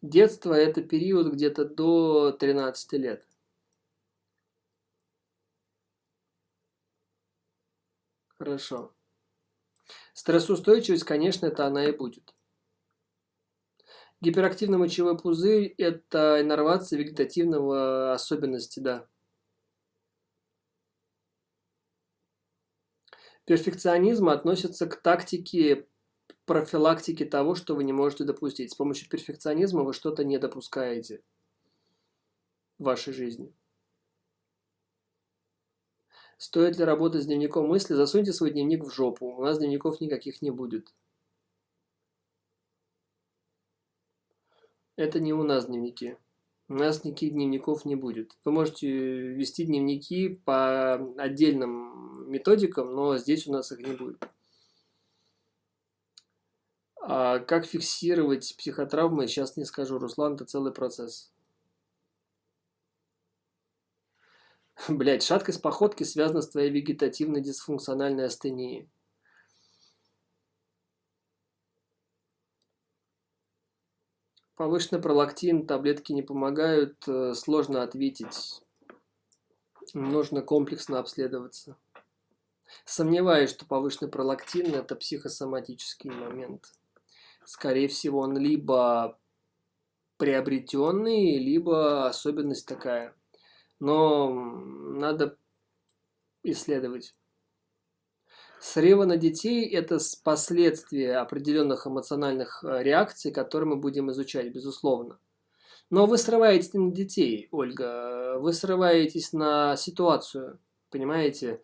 Детство – это период где-то до 13 лет. Хорошо. Стрессоустойчивость, конечно, это она и будет. Гиперактивный мочевой пузырь – это иннервация вегетативного особенности, да. Перфекционизм относится к тактике профилактики того, что вы не можете допустить. С помощью перфекционизма вы что-то не допускаете в вашей жизни. Стоит ли работать с дневником мысли? Засуньте свой дневник в жопу. У нас дневников никаких не будет. Это не у нас дневники. У нас никаких дневников не будет. Вы можете вести дневники по отдельным методикам, но здесь у нас их не будет. А как фиксировать психотравмы, сейчас не скажу. Руслан, это целый процесс. Блять, шаткость походки связана с твоей вегетативной дисфункциональной астенией. Повышенный пролактин, таблетки не помогают, э, сложно ответить. Нужно комплексно обследоваться. Сомневаюсь, что повышенный пролактин – это психосоматический момент. Скорее всего, он либо приобретенный, либо особенность такая. Но надо исследовать. Срывы на детей – это последствия определенных эмоциональных э, реакций, которые мы будем изучать, безусловно. Но вы срываетесь на детей, Ольга, вы срываетесь на ситуацию, понимаете?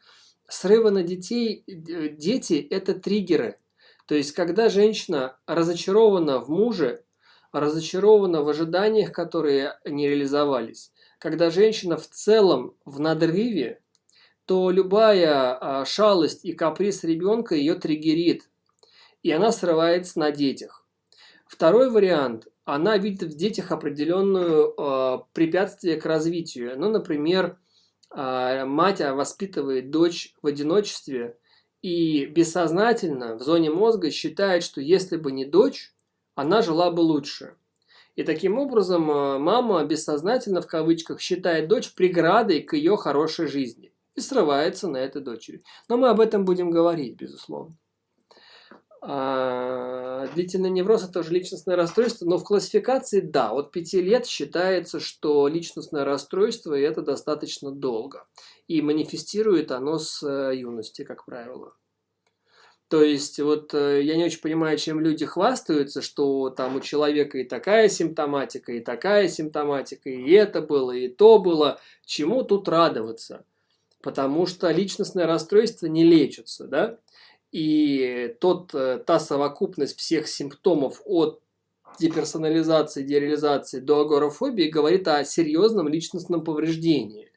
Срывы на детей, э, дети – это триггеры. То есть, когда женщина разочарована в муже, разочарована в ожиданиях, которые не реализовались, когда женщина в целом в надрыве, то любая а, шалость и каприз ребенка ее триггерит, и она срывается на детях. Второй вариант – она видит в детях определенную э, препятствие к развитию. Ну, например, э, мать воспитывает дочь в одиночестве и бессознательно в зоне мозга считает, что если бы не дочь, она жила бы лучше. И таким образом мама бессознательно в кавычках считает дочь преградой к ее хорошей жизни и срывается на этой дочери. Но мы об этом будем говорить, безусловно. А, длительный невроз – это уже личностное расстройство, но в классификации, да, от 5 лет считается, что личностное расстройство – это достаточно долго. И манифестирует оно с э, юности, как правило. То есть, вот э, я не очень понимаю, чем люди хвастаются, что там у человека и такая симптоматика, и такая симптоматика, и это было, и то было. Чему тут радоваться? Потому что личностное расстройство не лечится, да? И тот, э, та совокупность всех симптомов от деперсонализации, дереализации до агорафобии говорит о серьезном личностном повреждении.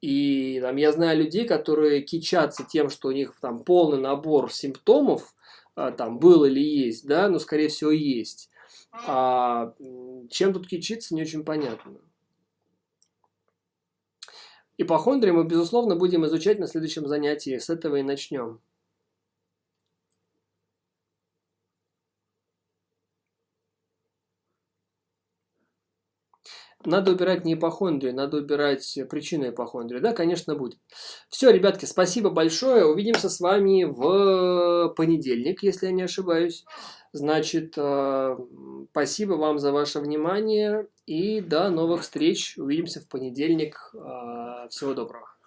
И там, я знаю людей, которые кичатся тем, что у них там полный набор симптомов, а, там был или есть, да, но скорее всего есть. А чем тут кичиться, не очень понятно. Ипохондрии мы, безусловно, будем изучать на следующем занятии. С этого и начнем. надо убирать не ипохондрию, надо убирать причину ипохондрии. Да, конечно, будет. Все, ребятки, спасибо большое. Увидимся с вами в понедельник, если я не ошибаюсь. Значит, э, спасибо вам за ваше внимание и до новых встреч. Увидимся в понедельник. Э, всего доброго.